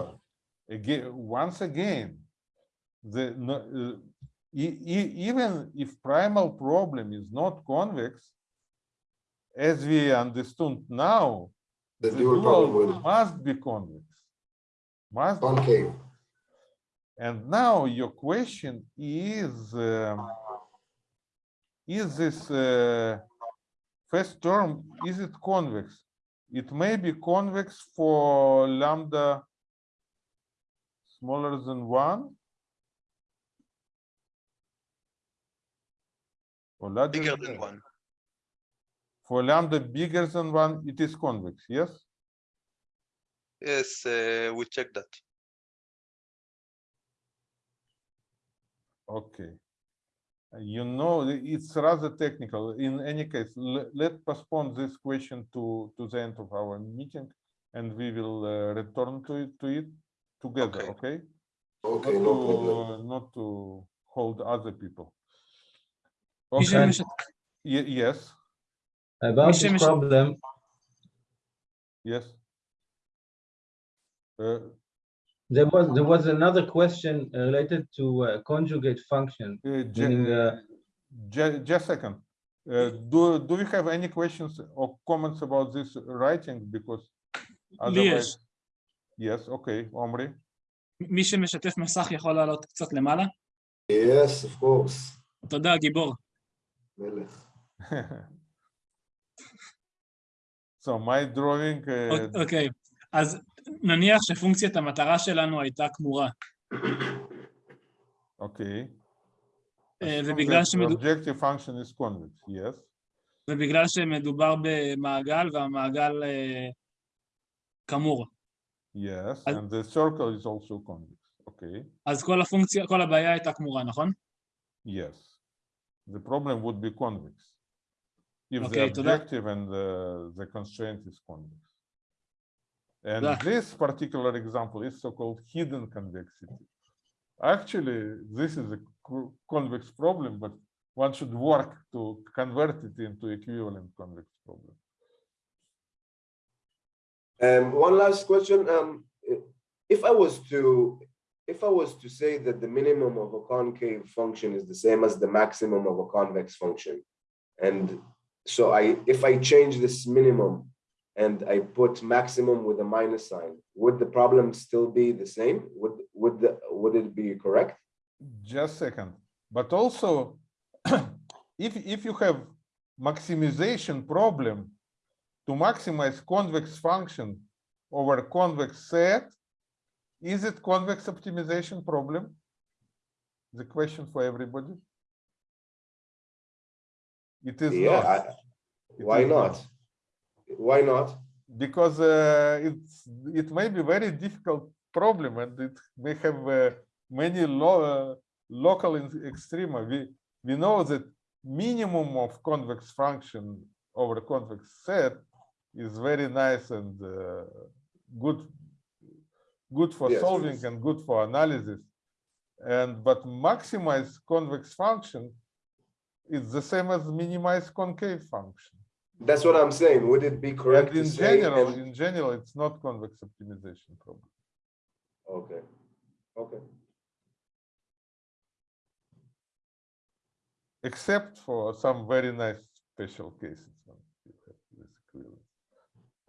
Speaker 1: again once again the no, uh, e- e- even if primal problem is not convex as we understood now
Speaker 6: The
Speaker 1: the
Speaker 6: dual
Speaker 1: dual
Speaker 6: problem will
Speaker 1: must be convex must be
Speaker 6: concave.
Speaker 1: And now your question is, um, is this uh, first term, is it convex? It may be convex for lambda smaller than one. Or larger
Speaker 5: bigger than one.
Speaker 1: For lambda bigger than one, it is convex, yes?
Speaker 5: Yes, uh, we check that.
Speaker 1: Okay you know it's rather technical. In any case let's postpone this question to to the end of our meeting and we will uh, return to it to it together
Speaker 5: okay.
Speaker 1: okay,
Speaker 6: okay
Speaker 1: not,
Speaker 6: no
Speaker 1: to,
Speaker 6: problem.
Speaker 1: not to hold other people. Okay. Yes?
Speaker 3: About
Speaker 2: Mr.
Speaker 3: this problem.
Speaker 1: Yes. Uh,
Speaker 3: there was, there was another question uh, related to uh, conjugate function.
Speaker 1: uh,
Speaker 3: Meaning,
Speaker 1: ju-
Speaker 3: uh,
Speaker 1: ju- just a second. Uh, do, do we have any questions or comments about this writing? Because
Speaker 2: לי
Speaker 1: otherwise,
Speaker 2: יש.
Speaker 1: yes, okay, Omri.
Speaker 2: מי שמשתף מסך יכול לעלות קצת למעלה?
Speaker 6: Yes, of course.
Speaker 2: תודה, גיבור.
Speaker 6: מלך.
Speaker 1: So my drawing, uh,
Speaker 2: אוקיי, אז נניח שפונקציית המטרה שלנו הייתה כמורה. אה,
Speaker 1: Assume
Speaker 2: ובגלל
Speaker 1: that
Speaker 2: שמדו-
Speaker 1: Objective function is convex, yes,
Speaker 2: ובגלל שמדובר במעגל והמעגל אה, כמור.
Speaker 1: yes,
Speaker 2: אז-
Speaker 1: and the circle is also convex, okay,
Speaker 2: אז כל הפונקציה, כל הבעיה הייתה כמורה, נכון?
Speaker 1: yes. The problem would be convex. If the
Speaker 2: Okay, תודה.
Speaker 1: objective and the, the constraint is convex. And
Speaker 2: yeah.
Speaker 1: this particular example is so-called hidden convexity. Actually, this is a convex problem, but one should work to convert it into equivalent convex problem.
Speaker 6: Um, one last question. Um, if I was to if I was to say that the minimum of a concave function is the same as the maximum of a convex function, and so I if I change this minimum and I put maximum with a minus sign, would the problem still be the same? Would, would the, would it be correct?
Speaker 1: Just second, but also if if you have maximization problem to maximize convex function over convex set, is it convex optimization problem? The question for everybody. It is
Speaker 6: Yeah,
Speaker 1: not.
Speaker 6: I- why
Speaker 1: is
Speaker 6: not? Why not?
Speaker 1: because uh, it's it may be very difficult problem and it may have uh, many lo uh, local in- extrema. We we know that minimum of convex function over convex set is very nice and uh, good good for
Speaker 6: Yes,
Speaker 1: solving
Speaker 6: yes.
Speaker 1: and good for analysis. And but maximize convex function is the same as minimize concave function.
Speaker 6: That's what I'm saying. Would it be correct
Speaker 1: And in general, in general, it's not convex optimization problem.
Speaker 6: Okay, okay.
Speaker 1: except for some very nice special cases. when you have this equivalence.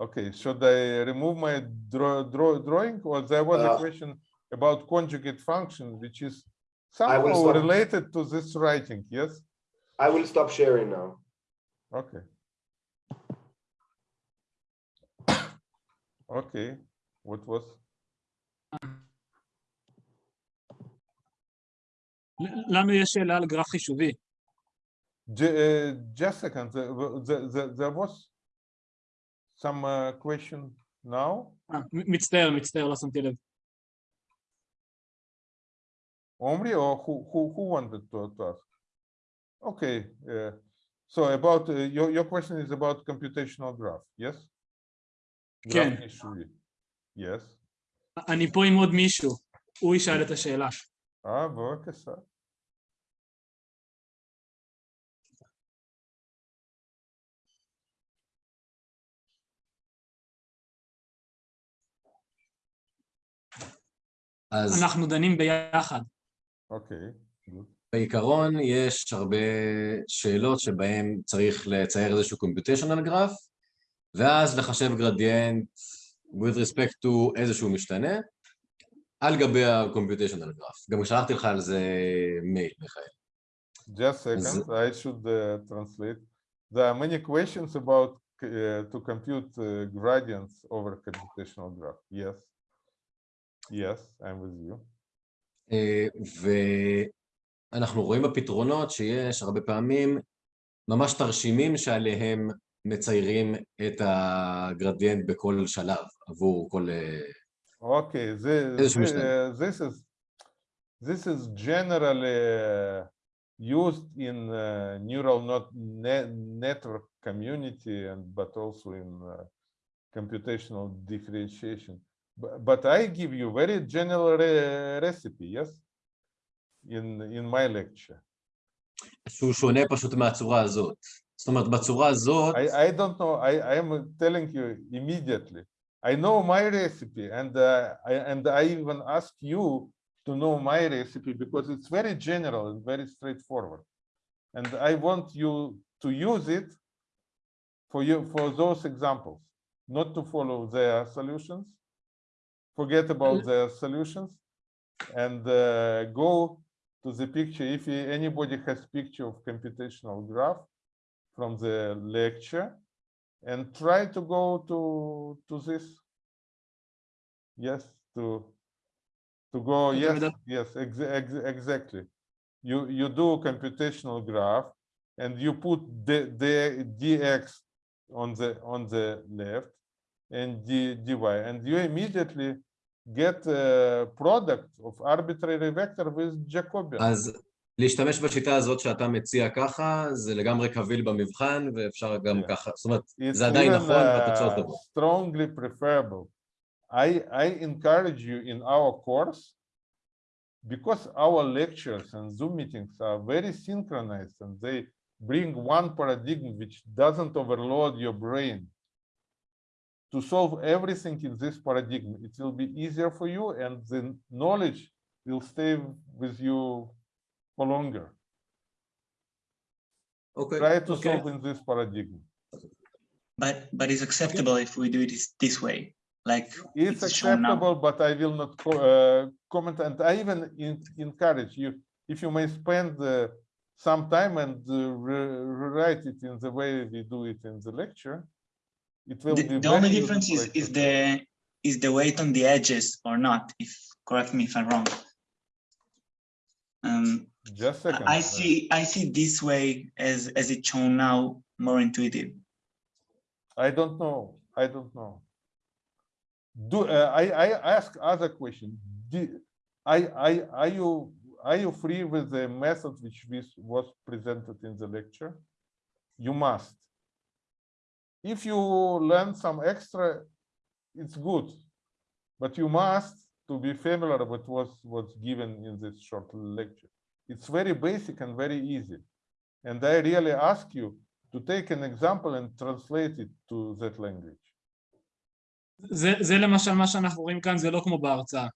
Speaker 1: Okay, should I remove my draw, draw, drawing or there was a
Speaker 6: Uh,
Speaker 1: question about conjugate function, which is somehow related to this writing, yes?
Speaker 6: I will stop sharing now.
Speaker 1: Okay. Okay, what was,
Speaker 2: ל- לנו יש שאלה על גרף חישובי.
Speaker 1: Ju- uh, just a second, there, there- there- there was some uh, question now?
Speaker 2: אה, מ- מצטער, מצטער, לא שמתי לב.
Speaker 1: Omri or who who who wanted to, to ask? Okay, uh, so about uh, your your question is about computational graph, yes?
Speaker 2: כן.
Speaker 1: Yes.
Speaker 2: אני פה עם עוד מישהו, הוא ישאל את השאלה.
Speaker 1: אה, בבקשה.
Speaker 9: אז
Speaker 2: אנחנו דנים ביחד.
Speaker 1: אוקיי, good.
Speaker 9: בעיקרון יש הרבה שאלות שבהן צריך לצייר איזשהו computational graph, ואז לחשב גרדיאנט with respect to איזשהו משתנה, על גבי ה-computational graph. גם שלחתי לך על זה מייל, מיכאל.
Speaker 1: Just a second, I should uh, translate. There are many questions about uh, to compute uh, gradients over computational graph. Yes. Yes, I'm with you.
Speaker 9: אה, ואנחנו רואים בפתרונות שיש הרבה פעמים ממש תרשימים שעליהם מציירים את הגרדיאנט בכל שלב עבור כל... אה,
Speaker 1: Okay, this,
Speaker 9: איזשהו משתנה.
Speaker 1: uh, this is this is generally uh, used in uh, neural not ne- network community and but also in uh, computational differentiation. But, but I give you very general re- recipe, yes, in in my lecture.
Speaker 9: שהוא שונה פשוט מהצורה הזאת. זאת אומרת, בצורה הזאת,
Speaker 1: I, I don't know. I, I am telling you immediately. I know my recipe, and uh, I, and I even ask you to know my recipe because it's very general and very straightforward. And I want you to use it for you for those examples, not to follow their solutions. Forget about their solutions, and uh, go to the picture. If anybody has picture of computational graph, from the lecture and try to go to to this. Yes to to go yes yes ex ex exactly. You you do computational graph and you put the the dx on the on the left and d dy and you immediately get a product of arbitrary vector with jacobian.
Speaker 9: אז להשתמש בשיטה הזאת שאתה מציע ככה, זה לגמרי קביל במבחן, ואפשר גם
Speaker 1: Yeah.
Speaker 9: ככה, זאת אומרת,
Speaker 1: it's
Speaker 9: זה עדיין
Speaker 1: even,
Speaker 9: נכון והתוצאות
Speaker 1: uh,
Speaker 9: טובות.
Speaker 1: strongly preferable. I, I encourage you in our course because our lectures and Zoom meetings are very synchronized and they bring one paradigm which doesn't overload your brain. To solve everything in this paradigm, it will be easier for you and the knowledge will stay with you for longer.
Speaker 9: Okay.
Speaker 1: Try to
Speaker 2: okay.
Speaker 1: solve in this paradigm.
Speaker 10: But but it's acceptable if we do it this way. Like
Speaker 1: it's,
Speaker 10: it's
Speaker 1: acceptable, but I will not co uh, comment. And I even in, encourage you if you may spend uh, some time and uh, re rewrite it in the way we do it in the lecture. It will
Speaker 10: the,
Speaker 1: be
Speaker 10: the only difference is, is the is the weight on the edges or not. If correct me if I'm wrong. Um,
Speaker 1: just a second.
Speaker 10: I see I see this way as as it's shown now more intuitive.
Speaker 1: I don't know. I don't know. Do uh, I? I ask other question. Do, I, I, are you are you free with the method which was was presented in the lecture? You must. If you learn some extra, it's good, but you must to be familiar with what was given in this short lecture. It's very basic and very easy, and I really ask you to take an example and translate it to that language.
Speaker 2: זה, זה למשל מה שאנחנו רואים כאן, זה לא כמו בהרצאה.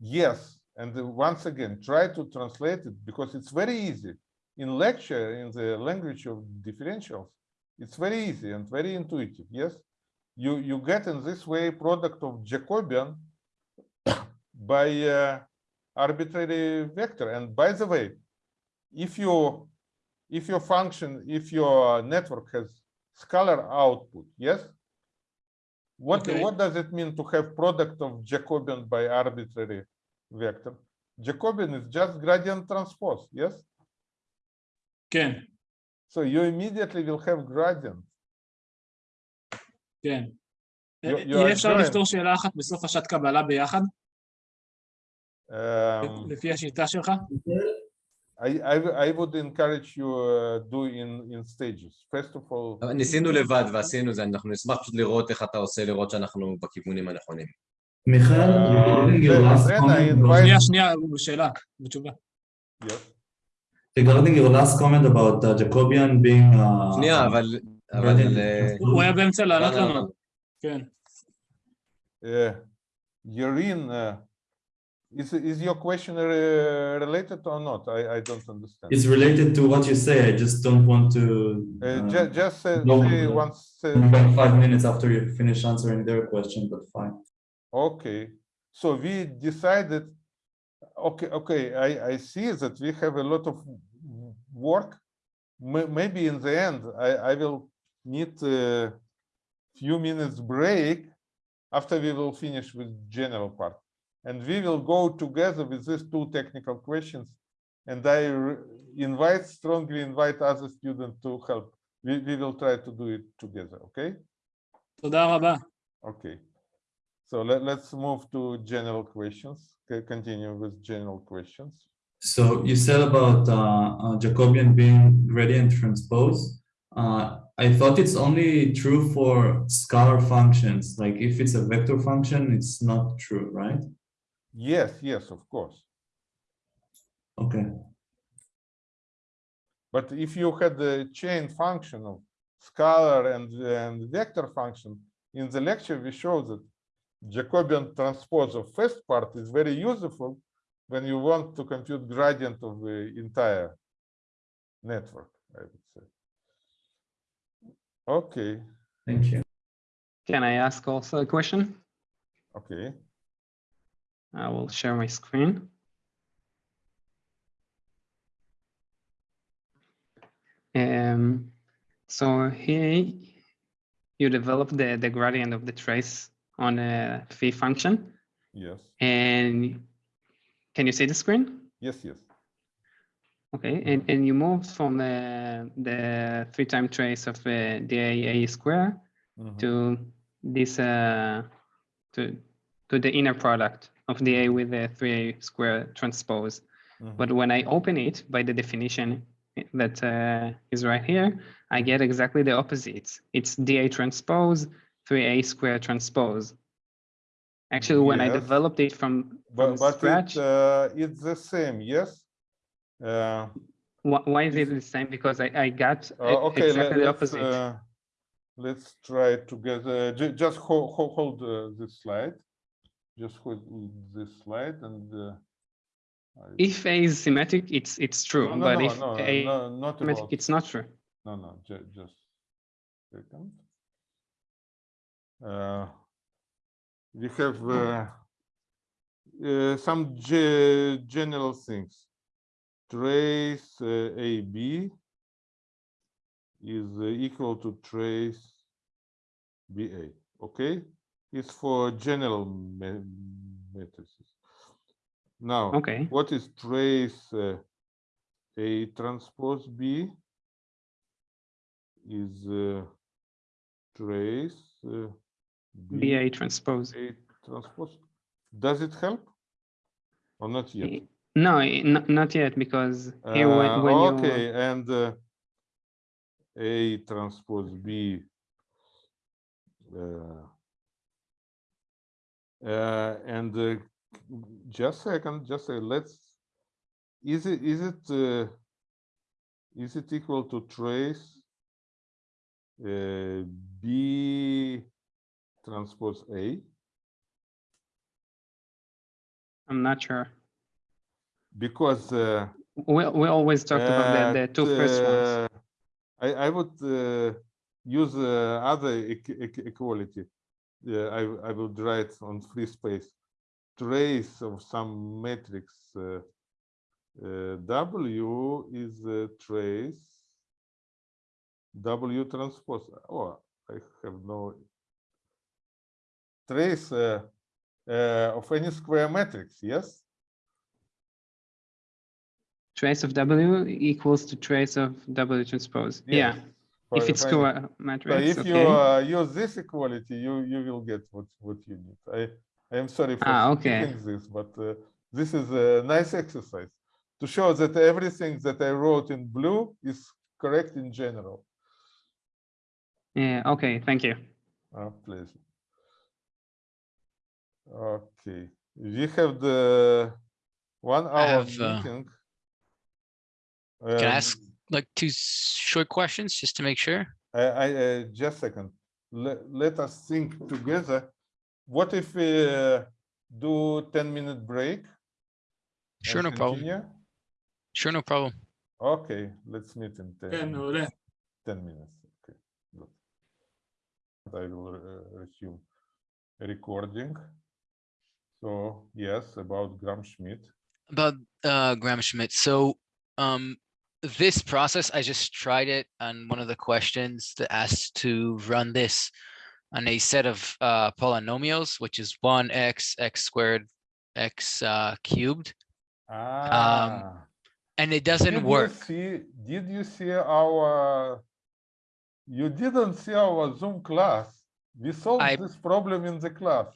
Speaker 1: Yes, and uh, once again, try to translate it because it's very easy. In lecture, in the language of differentials, it's very easy and very intuitive. Yes, you you get in this way product of Jacobian by uh, arbitrary vector. And by the way, if you if your function, if your network has scalar output, yes, what
Speaker 2: Okay.
Speaker 1: what does it mean to have product of Jacobian by arbitrary vector? Jacobian is just gradient transpose, yes.
Speaker 2: כן,
Speaker 1: So you immediately will have gradient.
Speaker 2: כן.
Speaker 1: You- you
Speaker 2: יהיה
Speaker 1: are
Speaker 2: אפשר
Speaker 1: joined.
Speaker 2: לפתור שאלה אחת בסוף השעת קבלה ביחד,
Speaker 1: Um,
Speaker 2: לפי השיטה שלך?
Speaker 1: I, I I would encourage you uh, do in in stages. First of all,
Speaker 9: אבל ניסינו לבד ועשינו זה, אנחנו נשמח פשוט לראות איך אתה עושה, לראות שאנחנו בכיוונים הנכונים.
Speaker 3: Michael, regarding your
Speaker 1: then-
Speaker 3: last
Speaker 1: then I
Speaker 3: comment about-
Speaker 1: invite-
Speaker 2: שנייה, שנייה, שאלה, בתשובה.
Speaker 1: yes.
Speaker 3: regarding your last comment about uh, Jacobian being uh,
Speaker 9: שנייה, אבל... אבל...
Speaker 3: gradient
Speaker 9: אה,
Speaker 3: transpose,
Speaker 2: הוא היה באמצע לענות
Speaker 9: לא, לא,
Speaker 2: לנו.
Speaker 9: לא.
Speaker 2: כן.
Speaker 1: Uh, Yarin, uh, is is your question uh, related or not? I I don't understand.
Speaker 3: It's related to what you say. I just don't want to.
Speaker 1: Uh,
Speaker 3: uh,
Speaker 1: ju- just uh,
Speaker 3: no,
Speaker 1: say
Speaker 3: no.
Speaker 1: once. Uh,
Speaker 3: five minutes after you finish answering their question, but fine.
Speaker 1: okay, so we decided. Okay, okay, I I see that we have a lot of work. May- Maybe in the end, I I will need a few minutes break after we will finish with general part, and we will go together with these two technical questions. And I invite, strongly invite other students to help. We, we will try to do it together, okay? Okay. So let, let's move to general questions. Okay, continue with general questions.
Speaker 3: So you said about uh, uh, Jacobian being gradient transpose. Uh, I thought it's only true for scalar functions. Like if it's a vector function, it's not true, right?
Speaker 1: Yes, yes, of course.
Speaker 3: Okay.
Speaker 1: But if you had the chain function of scalar and, and vector function, in the lecture we showed that Jacobian transpose of first part is very useful when you want to compute gradient of the entire network, I would say. Okay,
Speaker 3: Thank you.
Speaker 11: Can I ask also a question?
Speaker 1: okay.
Speaker 11: I will share my screen. Um, so here you develop the, the gradient of the trace on a phi function.
Speaker 1: Yes,
Speaker 11: And can you see the screen?
Speaker 1: yes, yes.
Speaker 11: Okay, and, and you move from the, the three time trace of uh, dA square
Speaker 1: Mhm.
Speaker 11: to this uh, to to the inner product of the A with the 3A square transpose.
Speaker 1: Mhm.
Speaker 11: But when I open it by the definition that uh, is right here, I get exactly the opposite. It's dA transpose, 3A square transpose. Actually, when I developed it from, from
Speaker 1: But, but
Speaker 11: scratch,
Speaker 1: it, uh, it's the same, yes? Uh,
Speaker 11: wh- why is it the same? Because I, I got
Speaker 1: uh, okay,
Speaker 11: exactly the
Speaker 1: let's,
Speaker 11: opposite.
Speaker 1: uh, let's try it together. Just hold, hold uh, this slide. Just hold this slide and uh,
Speaker 11: If A is symmetric, it's it's true,
Speaker 1: No, no,
Speaker 11: but
Speaker 1: no,
Speaker 11: if A
Speaker 1: no, not
Speaker 11: symmetric,
Speaker 1: about,
Speaker 11: it's not true.
Speaker 1: no, no, ju- just second. Uh, We have uh, uh, some ge- general things. Trace uh, AB is uh, equal to trace BA, okay? It's for general ma- matrices. Now,
Speaker 11: Okay.
Speaker 1: what is trace uh, A transpose B? Is uh, trace uh, B
Speaker 11: BA transpose.
Speaker 1: A transpose. Does it help? Or not yet?
Speaker 11: No, not yet, because here when,
Speaker 1: Uh,
Speaker 11: when you
Speaker 1: okay, and uh, A transpose B. Uh, and uh, just a second, just a let's. Is it is it uh, is it equal to trace uh, B transpose A?
Speaker 11: I'm not sure.
Speaker 1: Because uh,
Speaker 11: We we always talked about the, the two first ones.
Speaker 1: I, I would uh, use uh, other equ- equ- equality. Yeah, I, I would write on free space. Trace of some matrix uh, uh, W is a trace W transpose. Oh, I have no trace uh, uh, of any square matrix, yes?
Speaker 11: Trace of W equals to trace of W transpose. Yeah,
Speaker 1: Yes.
Speaker 11: If it's
Speaker 1: for any-
Speaker 11: square
Speaker 1: So
Speaker 11: matrix,
Speaker 1: if you uh, use this equality, you you will get what what you need. I I am sorry for
Speaker 11: Ah, okay.
Speaker 1: this, but uh, this is a nice exercise to show that everything that I wrote in blue is correct in general.
Speaker 11: Yeah, okay, thank you.
Speaker 1: Ah, pleasure. Okay, we have the one hour
Speaker 12: have, uh,
Speaker 1: meeting.
Speaker 12: Can I
Speaker 1: Um,
Speaker 12: ask like two short questions just to make sure?
Speaker 1: I, I uh, just a second. Let, let us think together. What if we uh, do 10 minute break?
Speaker 12: Sure, no problem.
Speaker 1: problem.
Speaker 12: Sure, no problem.
Speaker 1: Okay, let's meet in 10,
Speaker 2: 10, minutes.
Speaker 1: 10 minutes. Okay, good. I will uh, resume recording. So yes, about Gram Schmidt.
Speaker 12: About uh, Gram Schmidt. So um, this process, I just tried it on one of the questions that asked to run this on a set of uh polynomials, which is one x, x squared, x uh cubed,
Speaker 1: Ah.
Speaker 12: and it doesn't
Speaker 1: Did you
Speaker 12: work.
Speaker 1: see, did you see our, you didn't see our Zoom class? We solved
Speaker 12: I-
Speaker 1: this problem in the class.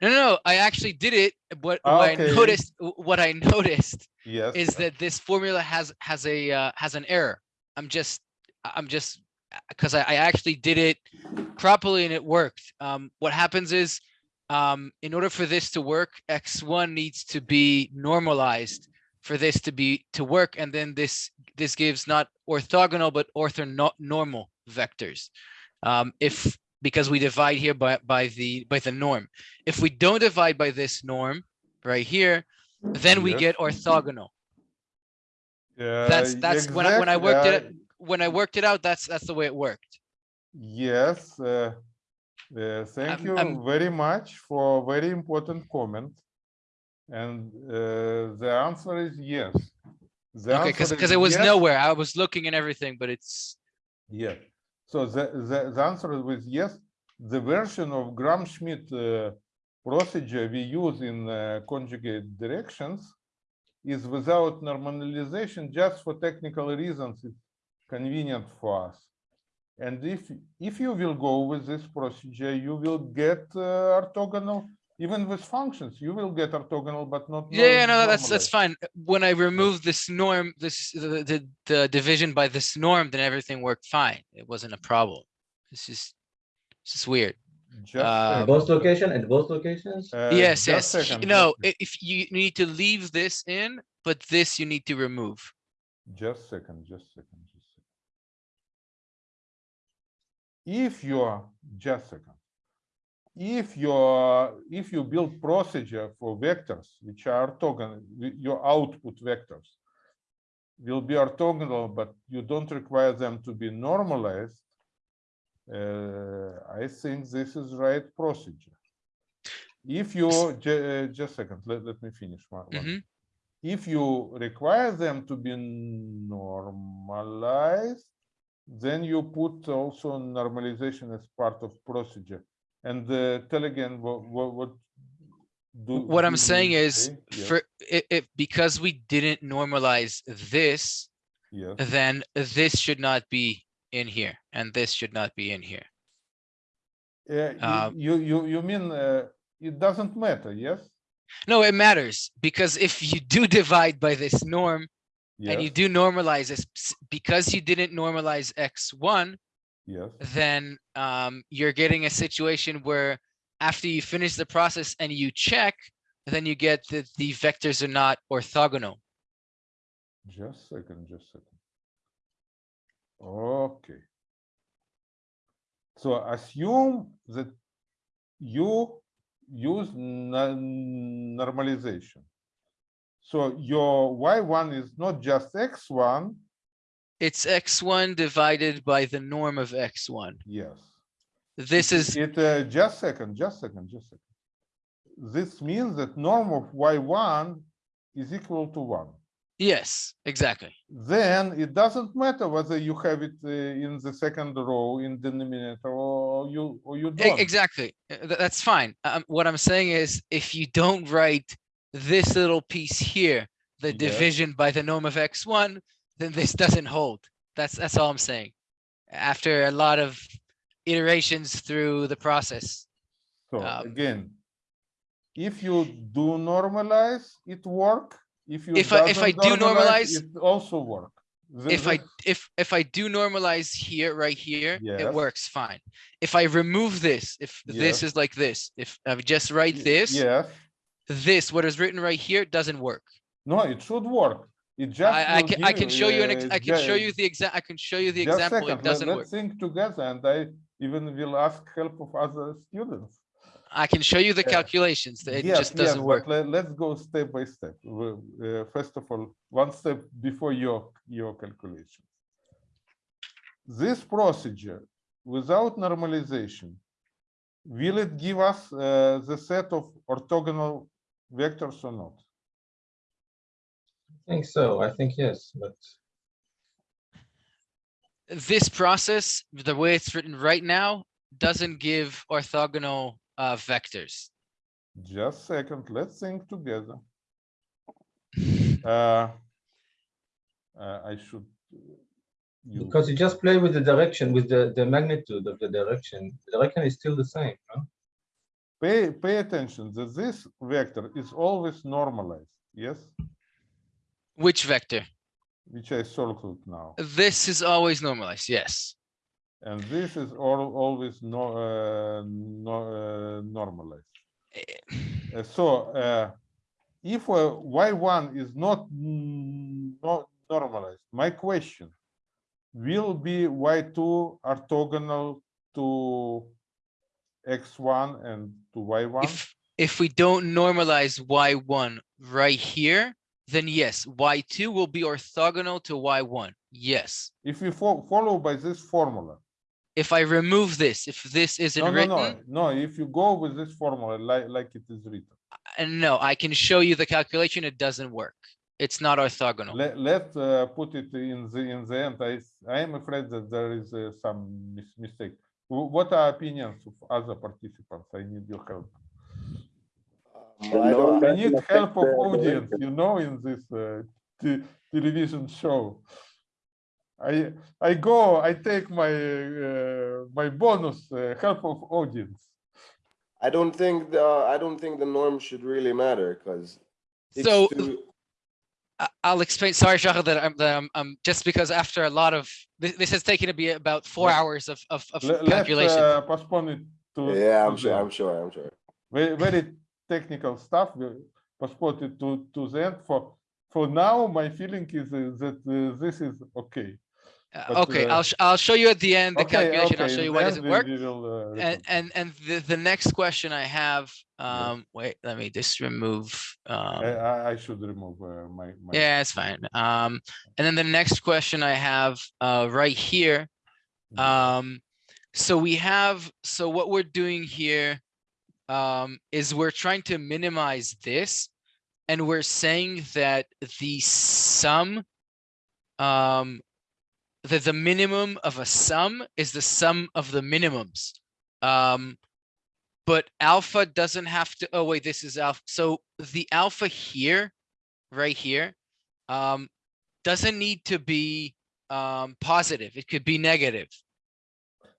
Speaker 12: No, no, no, I actually did it. What, what I noticed, what I noticed
Speaker 1: Yes.
Speaker 12: is that this formula has has a uh, has an error. I'm just I'm just because I, I actually did it properly and it worked. Um, what happens is um, in order for this to work, x1 needs to be normalized for this to be to work, and then this this gives not orthogonal but ortho normal vectors. Um, if because we divide here by by the by the norm. If we don't divide by this norm right here, then we
Speaker 1: Yes.
Speaker 12: get orthogonal
Speaker 1: Uh,
Speaker 12: that's that's when I when I worked it out- when I worked it out, that's that's the way it worked.
Speaker 1: Yes, uh, uh, thank
Speaker 12: I'm-
Speaker 1: you
Speaker 12: I'm-
Speaker 1: very much for very important comment. And uh, the answer is yes. The
Speaker 12: Okay, because it was
Speaker 1: yes,
Speaker 12: nowhere. I was looking and everything, but it's
Speaker 1: Yes. So the, the, the answer is yes. The version of Gram-Schmidt uh, procedure we use in uh, conjugate directions is without normalization just for technical reasons. It's convenient for us. And if if you will go with this procedure, you will get uh, orthogonal even with functions. You will get orthogonal, but not
Speaker 12: yeah, yeah,
Speaker 1: norm-
Speaker 12: no, that's that's fine. When I removed this norm, this the, the the division by this norm, then everything worked fine. It wasn't a problem. This is this is weird.
Speaker 1: Just second.
Speaker 8: Both location at both locations?
Speaker 1: Uh,
Speaker 12: yes, yes.
Speaker 1: second,
Speaker 12: No, if you need to leave this in, but this you need to remove.
Speaker 1: Just second, just second, just second. If you are, just second. If your if you build procedure for vectors which are orthogonal, your output vectors will be orthogonal, but you don't require them to be normalized. Uh, I think this is right procedure. If you uh, just a second, let, let me finish one. one
Speaker 12: Mhm.
Speaker 1: if you require them to be normalized, then you put also normalization as part of procedure. And uh, tell again what what, what do
Speaker 12: What I'm saying is?
Speaker 1: Yes,
Speaker 12: for it, it because we didn't normalize this,
Speaker 1: yes.
Speaker 12: then this should not be in here and this should not be in here.
Speaker 1: You-
Speaker 12: uh,
Speaker 1: you you you mean uh, it doesn't matter? Yes.
Speaker 12: No, it matters because if you do divide by this norm and you do normalize this because you didn't normalize x1,
Speaker 1: Yes.
Speaker 12: then um, you're getting a situation where after you finish the process and you check, then you get that the vectors are not orthogonal.
Speaker 1: Just a second, just a second. Okay. So assume that you use normalization. So your y1 is not just x1,
Speaker 12: It's x1 divided by the norm of x1.
Speaker 1: yes.
Speaker 12: This is,
Speaker 1: It, uh, just second, just second, just second. This means that norm of y1 is equal to one.
Speaker 12: yes, exactly.
Speaker 1: Then it doesn't matter whether you have it uh, in the second row in denominator or you, or you don't.
Speaker 12: Exactly. Uh, That's fine. Um, what I'm saying is if you don't write this little piece here, the
Speaker 1: Yes.
Speaker 12: division by the norm of x1, then this doesn't hold. That's, that's all I'm saying. After a lot of iterations through the process.
Speaker 1: So
Speaker 12: Um,
Speaker 1: again, if you do normalize, it work. If you
Speaker 12: If I- if I do normalize-
Speaker 1: it also work. Th-
Speaker 12: If I, if, if I do normalize here, right here, it works fine. If I remove this, if this is like this, if I just write this,
Speaker 1: Yes,
Speaker 12: this, what is written right here, doesn't work.
Speaker 1: no, it should work. It just.
Speaker 12: I, I can, I can show you an, ex- I can show you the exact, I can show you the example, it
Speaker 1: let-
Speaker 12: doesn't work.
Speaker 1: Let's think together and I even will ask help of other students.
Speaker 12: I can show you the calculations, it
Speaker 1: Yes,
Speaker 12: just doesn't
Speaker 1: but
Speaker 12: work.
Speaker 1: let- Let's go step by step. Uh, First of all, one step before your, your calculation. This procedure without normalization, will it give us uh, the set of orthogonal vectors or not?
Speaker 8: I think so. I think yes, but
Speaker 12: This process, the way it's written right now, doesn't give orthogonal uh, vectors.
Speaker 1: Just second, let's think together. Uh, uh, I should. uh, use-
Speaker 8: because you just play with the direction, with the, the magnitude of the direction. The direction is still the same, no?
Speaker 1: Pay, pay attention that this vector is always normalized, yes?
Speaker 12: Which vector?
Speaker 1: Which I circled now.
Speaker 12: This is always normalized, yes.
Speaker 1: And this is all always no, uh, no, uh, normalized. Uh, so, uh, if uh, y1 is not, not normalized, my question, will be y2 orthogonal to x1 and to y1?
Speaker 12: If, if we don't normalize y1 right here, then yes, y2 will be orthogonal to y1, yes.
Speaker 1: If you fo- follow by this formula,
Speaker 12: If I remove this, if this isn't
Speaker 1: no, no,
Speaker 12: written,
Speaker 1: no, no, if you go with this formula like, like it is written,
Speaker 12: and no, I can show you the calculation, it doesn't work. It's not orthogonal.
Speaker 1: Let, let uh, put it in the, in the end. I, I am afraid that there is uh, some mis- mistake. What are opinions of other participants? I need your help.
Speaker 6: I don't-
Speaker 1: I need help of audience, you know, in this uh, te- television show. I, I go, I take my, uh, my bonus, uh, help of audience.
Speaker 6: I don't think the, I don't think the norm should really matter because.
Speaker 12: So- I- I'll explain, sorry, Shachar, that I'm, that I'm, I'm, just because after a lot of, this, this has taken to be about four
Speaker 1: Let-
Speaker 12: hours of, of, of
Speaker 1: Let- Let's
Speaker 12: calculation.
Speaker 1: uh, postpone it to.
Speaker 6: Yeah, I'm sure, I'm sure, I'm sure.
Speaker 1: very very technical stuff we postpone it to to the end for for now my feeling is uh, that uh, this is okay
Speaker 12: Uh,
Speaker 1: But,
Speaker 12: okay,
Speaker 1: uh,
Speaker 12: I'll sh- I'll show you at the end the
Speaker 1: Okay,
Speaker 12: calculation. I'll show you why doesn't work.
Speaker 1: will, uh,
Speaker 12: And and and the the next question I have. Um, wait, let me just remove. Um,
Speaker 1: I, I- should remove uh, my, my.
Speaker 12: yeah, it's fine. Um, and then the next question I have uh, right here.
Speaker 1: Mhm.
Speaker 12: Um, so we have, so what we're doing here um, is we're trying to minimize this. And we're saying that the sum, um, that the minimum of a sum is the sum of the minimums. Um, but alpha doesn't have to, oh wait, this is alpha. So the alpha here, right here, um, doesn't need to be um, positive. It could be negative.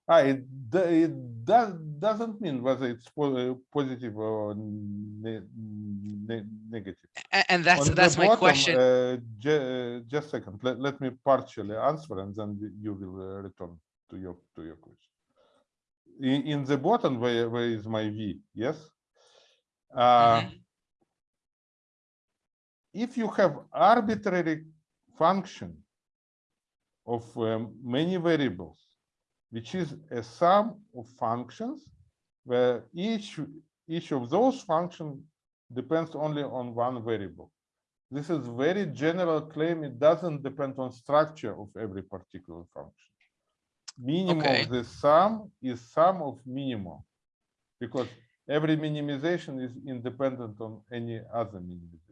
Speaker 1: Ah, it, it does, doesn't mean whether it's po- positive or ne- ne- negative.
Speaker 12: And that's,
Speaker 1: On
Speaker 12: that's my
Speaker 1: bottom,
Speaker 12: question.
Speaker 1: uh, ju- Just a second, let, let me partially answer and then you will uh, return to your, to your question. In, in the bottom, where, where is my V, yes? Uh,
Speaker 12: Mhm.
Speaker 1: If you have arbitrary function of um, many variables, which is a sum of functions where each, each of those functions depends only on one variable. This is very general claim. It doesn't depend on structure of every particular function. Minimum
Speaker 12: Okay.
Speaker 1: of the sum is sum of minimum because every minimization is independent on any other minimization.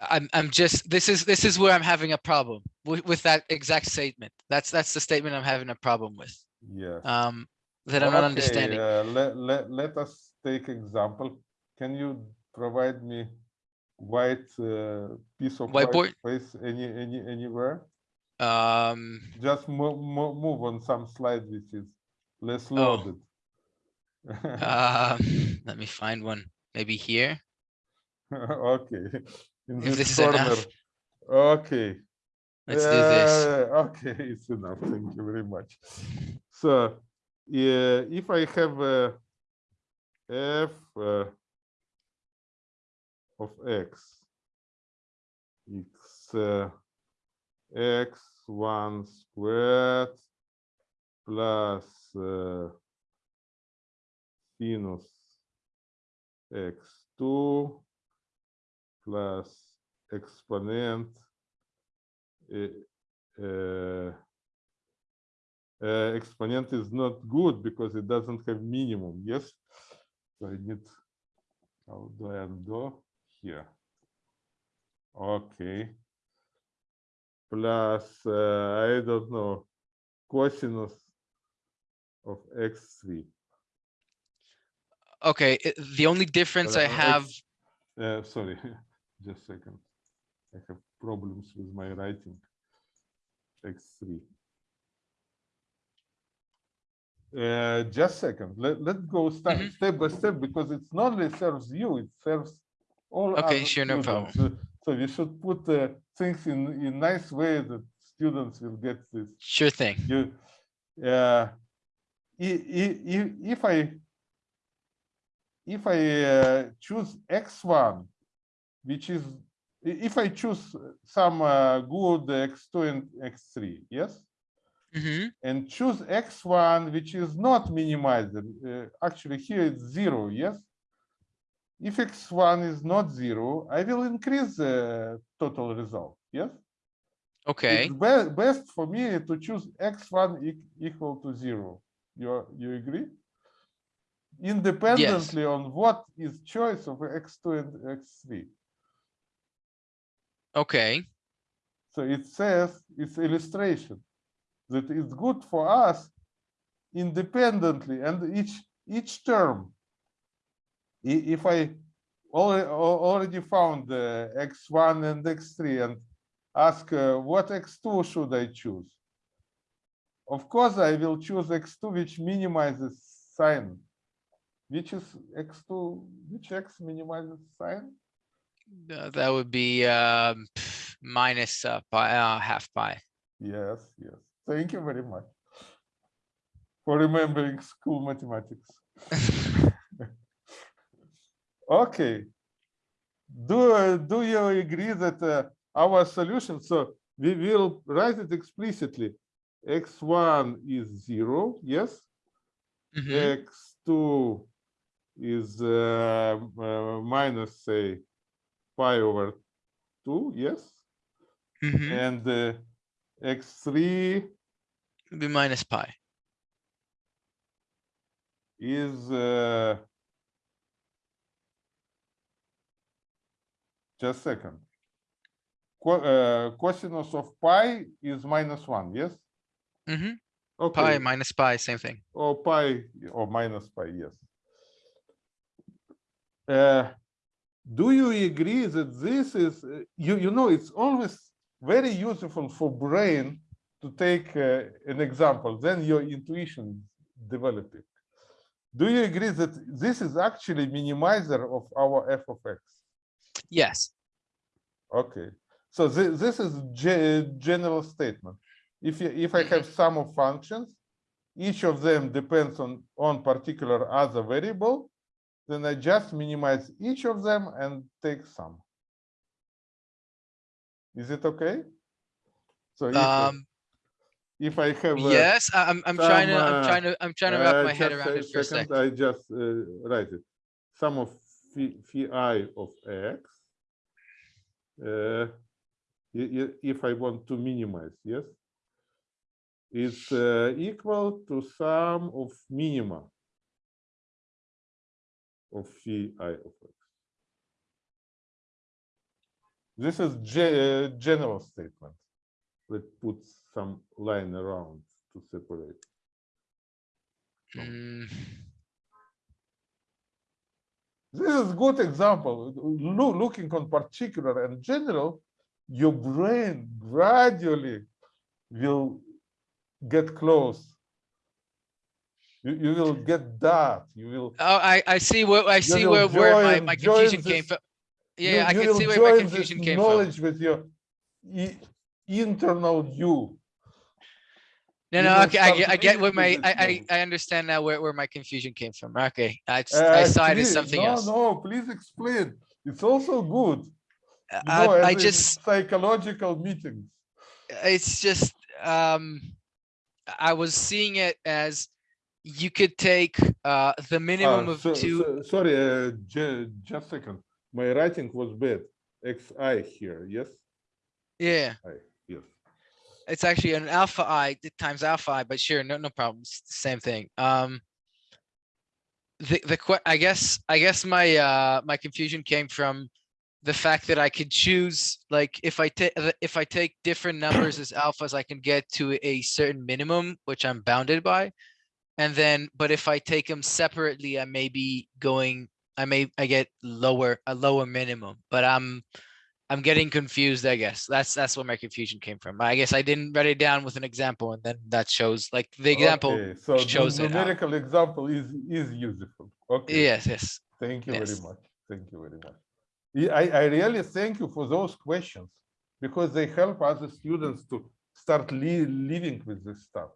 Speaker 12: I'm, I'm just, this is, this is where I'm having a problem with, with that exact statement. That's, that's the statement I'm having a problem with.
Speaker 1: Yeah.
Speaker 12: Um, that I'm not understanding.
Speaker 1: uh, Let, let, let us take example. Can you provide me white uh, piece of white
Speaker 12: Whiteboard?
Speaker 1: space any, any, anywhere?
Speaker 12: Um,
Speaker 1: Just move, move on some slide which is less
Speaker 12: Oh.
Speaker 1: loaded.
Speaker 12: um, let me find one, maybe here.
Speaker 1: Okay. In this
Speaker 12: this is
Speaker 1: corner.
Speaker 12: enough.
Speaker 1: Okay.
Speaker 12: Let's do this.
Speaker 1: Okay, it's enough. Thank you very much. So, yeah, if I have a f uh, of x, x uh, x one squared plus uh, sinus x two plus exponent uh, uh, uh, exponent is not good because it doesn't have minimum, yes? So I need, how do I undo? Here. Okay. Plus, uh, I don't know, cosinus of x3.
Speaker 12: Okay, the only difference I have,
Speaker 1: X- Uh, sorry, just a second. I have problems with my writing. X3. Uh, just a second. Let, let's go step,
Speaker 12: Mhm.
Speaker 1: step by step because it's not only serves you, it serves all.
Speaker 12: Okay, sure, no
Speaker 1: students. So- So we should put uh, things in, in nice way that students will get this
Speaker 12: sure thing.
Speaker 1: you uh if i if i uh, choose x1 which is if i choose some uh, good x2 and x3 yes
Speaker 12: hmm
Speaker 1: and choose x1 which is not minimized uh, actually here it's zero yes if x1 is not zero i will increase the total result yes
Speaker 12: Okay,
Speaker 1: it's be- best for me to choose x1 e- equal to zero. You, you agree? Independently on what is choice of x2 and x3.
Speaker 12: Okay,
Speaker 1: So it says, it's illustration, that it's good for us independently and each, each term. If I already, already found the x1 and x3 and ask uh, what x2 should I choose? Of course, I will choose x2, which minimizes sine. Which is x2, which x minimizes sine?
Speaker 12: Uh, that would be um, minus uh, pi, uh, half pi.
Speaker 1: Yes, yes. Thank you very much for remembering school mathematics. Okay. Do, do you agree that uh, our solution. So we will write it explicitly. X1 is zero, yes?
Speaker 12: Mhm.
Speaker 1: X2 is uh, uh, minus, say, pi over two, yes?
Speaker 12: Mhm.
Speaker 1: And uh, X3
Speaker 12: It'd be minus pi.
Speaker 1: is uh, just second. Co uh, cosinus of pi is minus one, yes?
Speaker 12: hmm
Speaker 1: Okay.
Speaker 12: Pi minus pi, same thing.
Speaker 1: or pi or minus pi, yes. Uh, do you agree that this is, uh, you, you know, it's always very useful for brain to take uh, an example, then your intuition developing. Do you agree that this is actually minimizer of our f of x?
Speaker 12: Yes.
Speaker 1: Okay, so thi- this is ge- general statement. If you, if I have sum of functions, each of them depends on, on particular other variable, then I just minimize each of them and take sum. Is it okay? So if, I-
Speaker 12: Um,
Speaker 1: if I have.
Speaker 12: yes, I- I'm, I'm trying to,
Speaker 1: some,
Speaker 12: I'm trying to, I'm trying to wrap
Speaker 1: uh,
Speaker 12: my head around it for a
Speaker 1: second. I just uh, write it. Sum of phi i of x. uh, i- i- If I want to minimize, yes? it's uh, equal to sum of minima of phi i of x. This is ge- uh, general statement. Let's put some line around to separate.
Speaker 12: Mm,
Speaker 1: This is good example. Loo- looking on particular and general, your brain gradually will get close. You, you will get that. You will.
Speaker 12: Oh, I, I see where, I see where, where my, my
Speaker 1: join
Speaker 12: confusion came
Speaker 1: this-
Speaker 12: from.
Speaker 1: you-
Speaker 12: Yeah, I
Speaker 1: you
Speaker 12: can see where my confusion came from.
Speaker 1: knowledge with your i- internal you.
Speaker 12: No, no, okay, I get, I get where my, I, I. I understand now where, where my confusion came from. Okay, I, just- I
Speaker 1: Uh,
Speaker 12: saw it as something
Speaker 1: no,
Speaker 12: else.
Speaker 1: No, no, please explain. It's also good. You
Speaker 12: I,
Speaker 1: know,
Speaker 12: I just,
Speaker 1: Psychological meetings.
Speaker 12: it's just, um, I was seeing it as you could take, uh, the minimum
Speaker 1: Ah,
Speaker 12: of
Speaker 1: so-
Speaker 12: two.
Speaker 1: so- Sorry, uh, ju- just a second. My writing was bad. Xi here, yes?
Speaker 12: Yeah,
Speaker 1: I, yes.
Speaker 12: it's actually an alpha i times alpha i, but sure, no, no problem. It's the same thing. Um, the, the, I guess, I guess my, uh, my confusion came from the fact that I could choose, like, if I take, if I take different numbers as alphas, I can get to a certain minimum, which I'm bounded by. And then, but if I take them separately, I may be going, I may, I get lower, a lower minimum, but I'm, I'm getting confused, I guess. That's, that's where my confusion came from. I guess I didn't write it down with an example and then that shows, like, the example
Speaker 1: Okay, So the
Speaker 12: shows it. out.
Speaker 1: numerical example is, is useful. Okay.
Speaker 12: Yes, yes.
Speaker 1: Thank you very much. Thank you very much. I, I really thank you for those questions because they help other students to start li- living with this stuff.